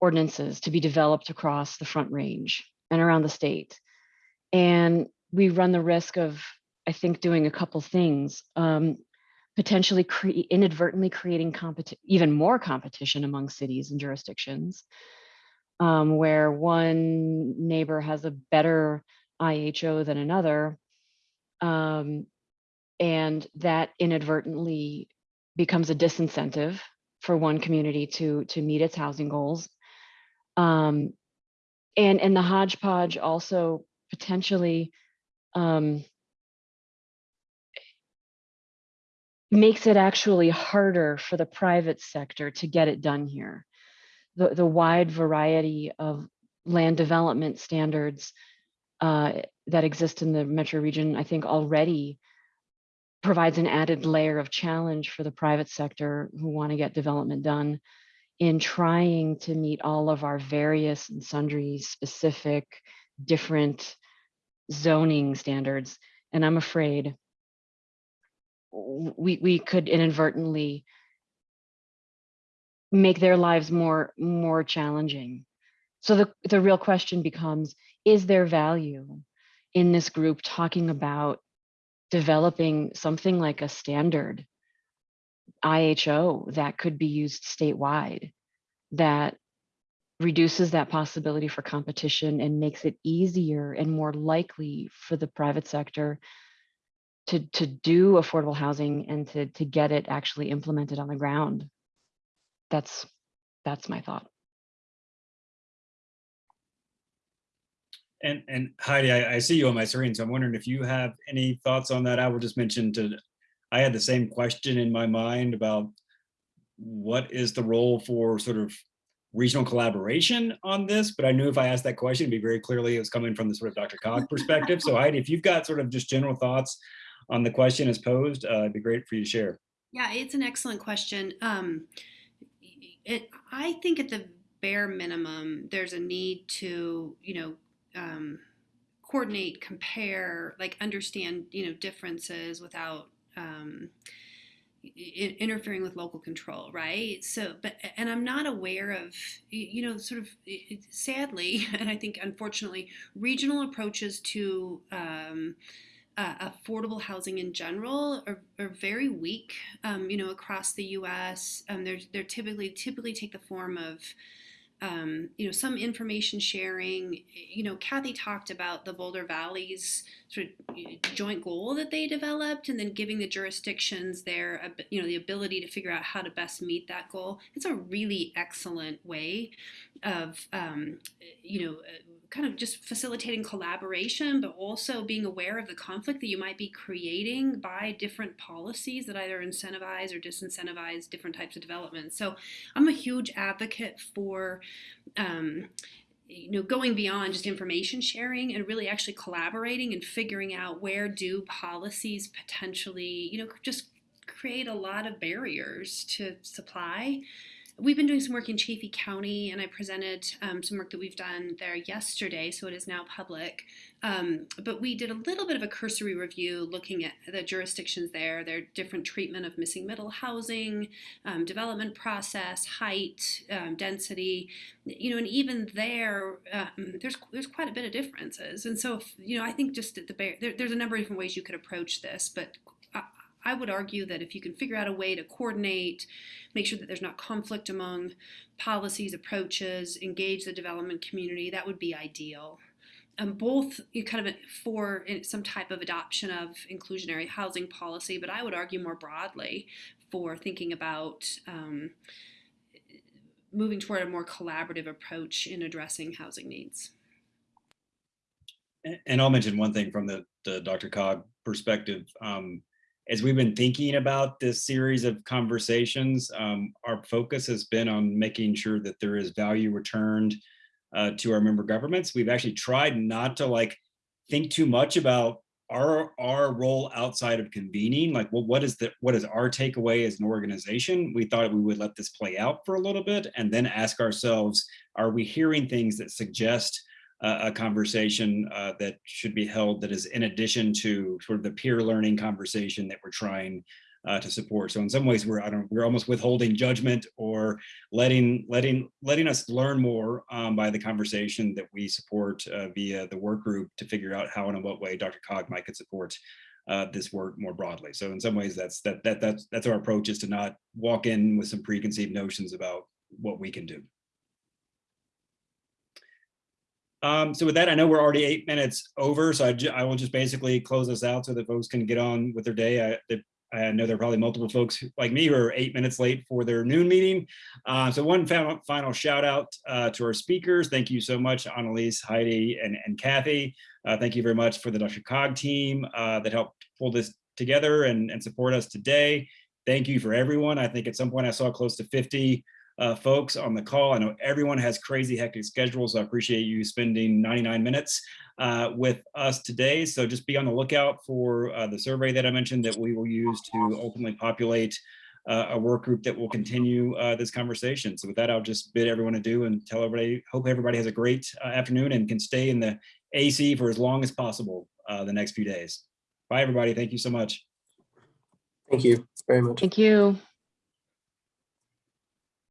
ordinances to be developed across the front range and around the state. And we run the risk of, I think, doing a couple things. Um, potentially cre inadvertently creating even more competition among cities and jurisdictions, um, where one neighbor has a better IHO than another, um, and that inadvertently becomes a disincentive for one community to to meet its housing goals. Um, and and the hodgepodge also potentially um, makes it actually harder for the private sector to get it done here. The, the wide variety of land development standards uh, that exist in the metro region, I think already provides an added layer of challenge for the private sector who want to get development done in trying to meet all of our various and sundry specific different zoning standards. And I'm afraid we we could inadvertently make their lives more more challenging. So the, the real question becomes, is there value in this group talking about developing something like a standard IHO that could be used statewide that reduces that possibility for competition and makes it easier and more likely for the private sector to to do affordable housing and to to get it actually implemented on the ground. That's that's my thought. And and Heidi, I, I see you on my screen, so I'm wondering if you have any thoughts on that. I will just mention to, I had the same question in my mind about what is the role for sort of regional collaboration on this, but I knew if I asked that question, it'd be very clearly it was coming from the sort of DRCOG perspective. So Heidi, if you've got sort of just general thoughts on the question as posed, uh, it'd be great for you to share. Yeah, it's an excellent question. Um, it, I think at the bare minimum, there's a need to, you know, um, coordinate, compare, like understand, you know, differences without um, interfering with local control, right? So, but, and I'm not aware of, you know, sort of sadly, and I think unfortunately, regional approaches to, um, uh, affordable housing in general are, are very weak. Um, you know, across the U.S., um, they're they're typically typically take the form of um, you know, some information sharing. You know, Kathy talked about the Boulder Valley's sort of joint goal that they developed, and then giving the jurisdictions their, you know, the ability to figure out how to best meet that goal. It's a really excellent way of, um, you know, kind of just facilitating collaboration, but also being aware of the conflict that you might be creating by different policies that either incentivize or disincentivize different types of development. So I'm a huge advocate for um, you know going beyond just information sharing and really actually collaborating and figuring out where do policies potentially you know just create a lot of barriers to supply we've been doing some work in Chaffee County, and I presented um, some work that we've done there yesterday, so it is now public. Um, but we did a little bit of a cursory review looking at the jurisdictions there, their different treatment of missing middle housing, um, development process, height, um, density, you know, and even there, um, there's there's quite a bit of differences. And so, if, you know, I think just at the bare, there, there's a number of different ways you could approach this, but I, would argue that if you can figure out a way to coordinate, make sure that there's not conflict among policies, approaches, engage the development community, that would be ideal. Um, both you kind of for some type of adoption of inclusionary housing policy, but I would argue more broadly for thinking about um, moving toward a more collaborative approach in addressing housing needs. And I'll mention one thing from the, the DRCOG perspective. Um, as we've been thinking about this series of conversations, um, our focus has been on making sure that there is value returned uh, to our member governments. We've actually tried not to like think too much about our our role outside of convening. Like, well, what is the what is our takeaway as an organization? We thought we would let this play out for a little bit and then ask ourselves, are we hearing things that suggest uh, a conversation uh, that should be held that is in addition to sort of the peer learning conversation that we're trying uh, to support. So in some ways, we're I don't we're almost withholding judgment or letting letting letting us learn more um, by the conversation that we support uh, via the work group to figure out how and in what way Dr. Cog might could support uh, this work more broadly. So in some ways, that's that that that's that's our approach is to not walk in with some preconceived notions about what we can do. Um, so with that, I know we're already eight minutes over, so I, I will just basically close this out so that folks can get on with their day. I, that- I know there are probably multiple folks like me who are eight minutes late for their noon meeting. Uh, so one final, final shout out uh, to our speakers. Thank you so much, Analiese, Heidi, and, and Kathy. Uh, thank you very much for the DRCOG team uh, that helped pull this together and, and support us today. Thank you for everyone. I think at some point I saw close to 50 uh, folks on the call. I know everyone has crazy hectic schedules. So I appreciate you spending 99 minutes uh, with us today. So just be on the lookout for uh, the survey that I mentioned that we will use to ultimately populate uh, a work group that will continue uh, this conversation. So with that, I'll just bid everyone adieu and tell everybody, hope everybody has a great uh, afternoon and can stay in the AC for as long as possible uh, the next few days. Bye, everybody. Thank you so much. Thank you very much. Thank you.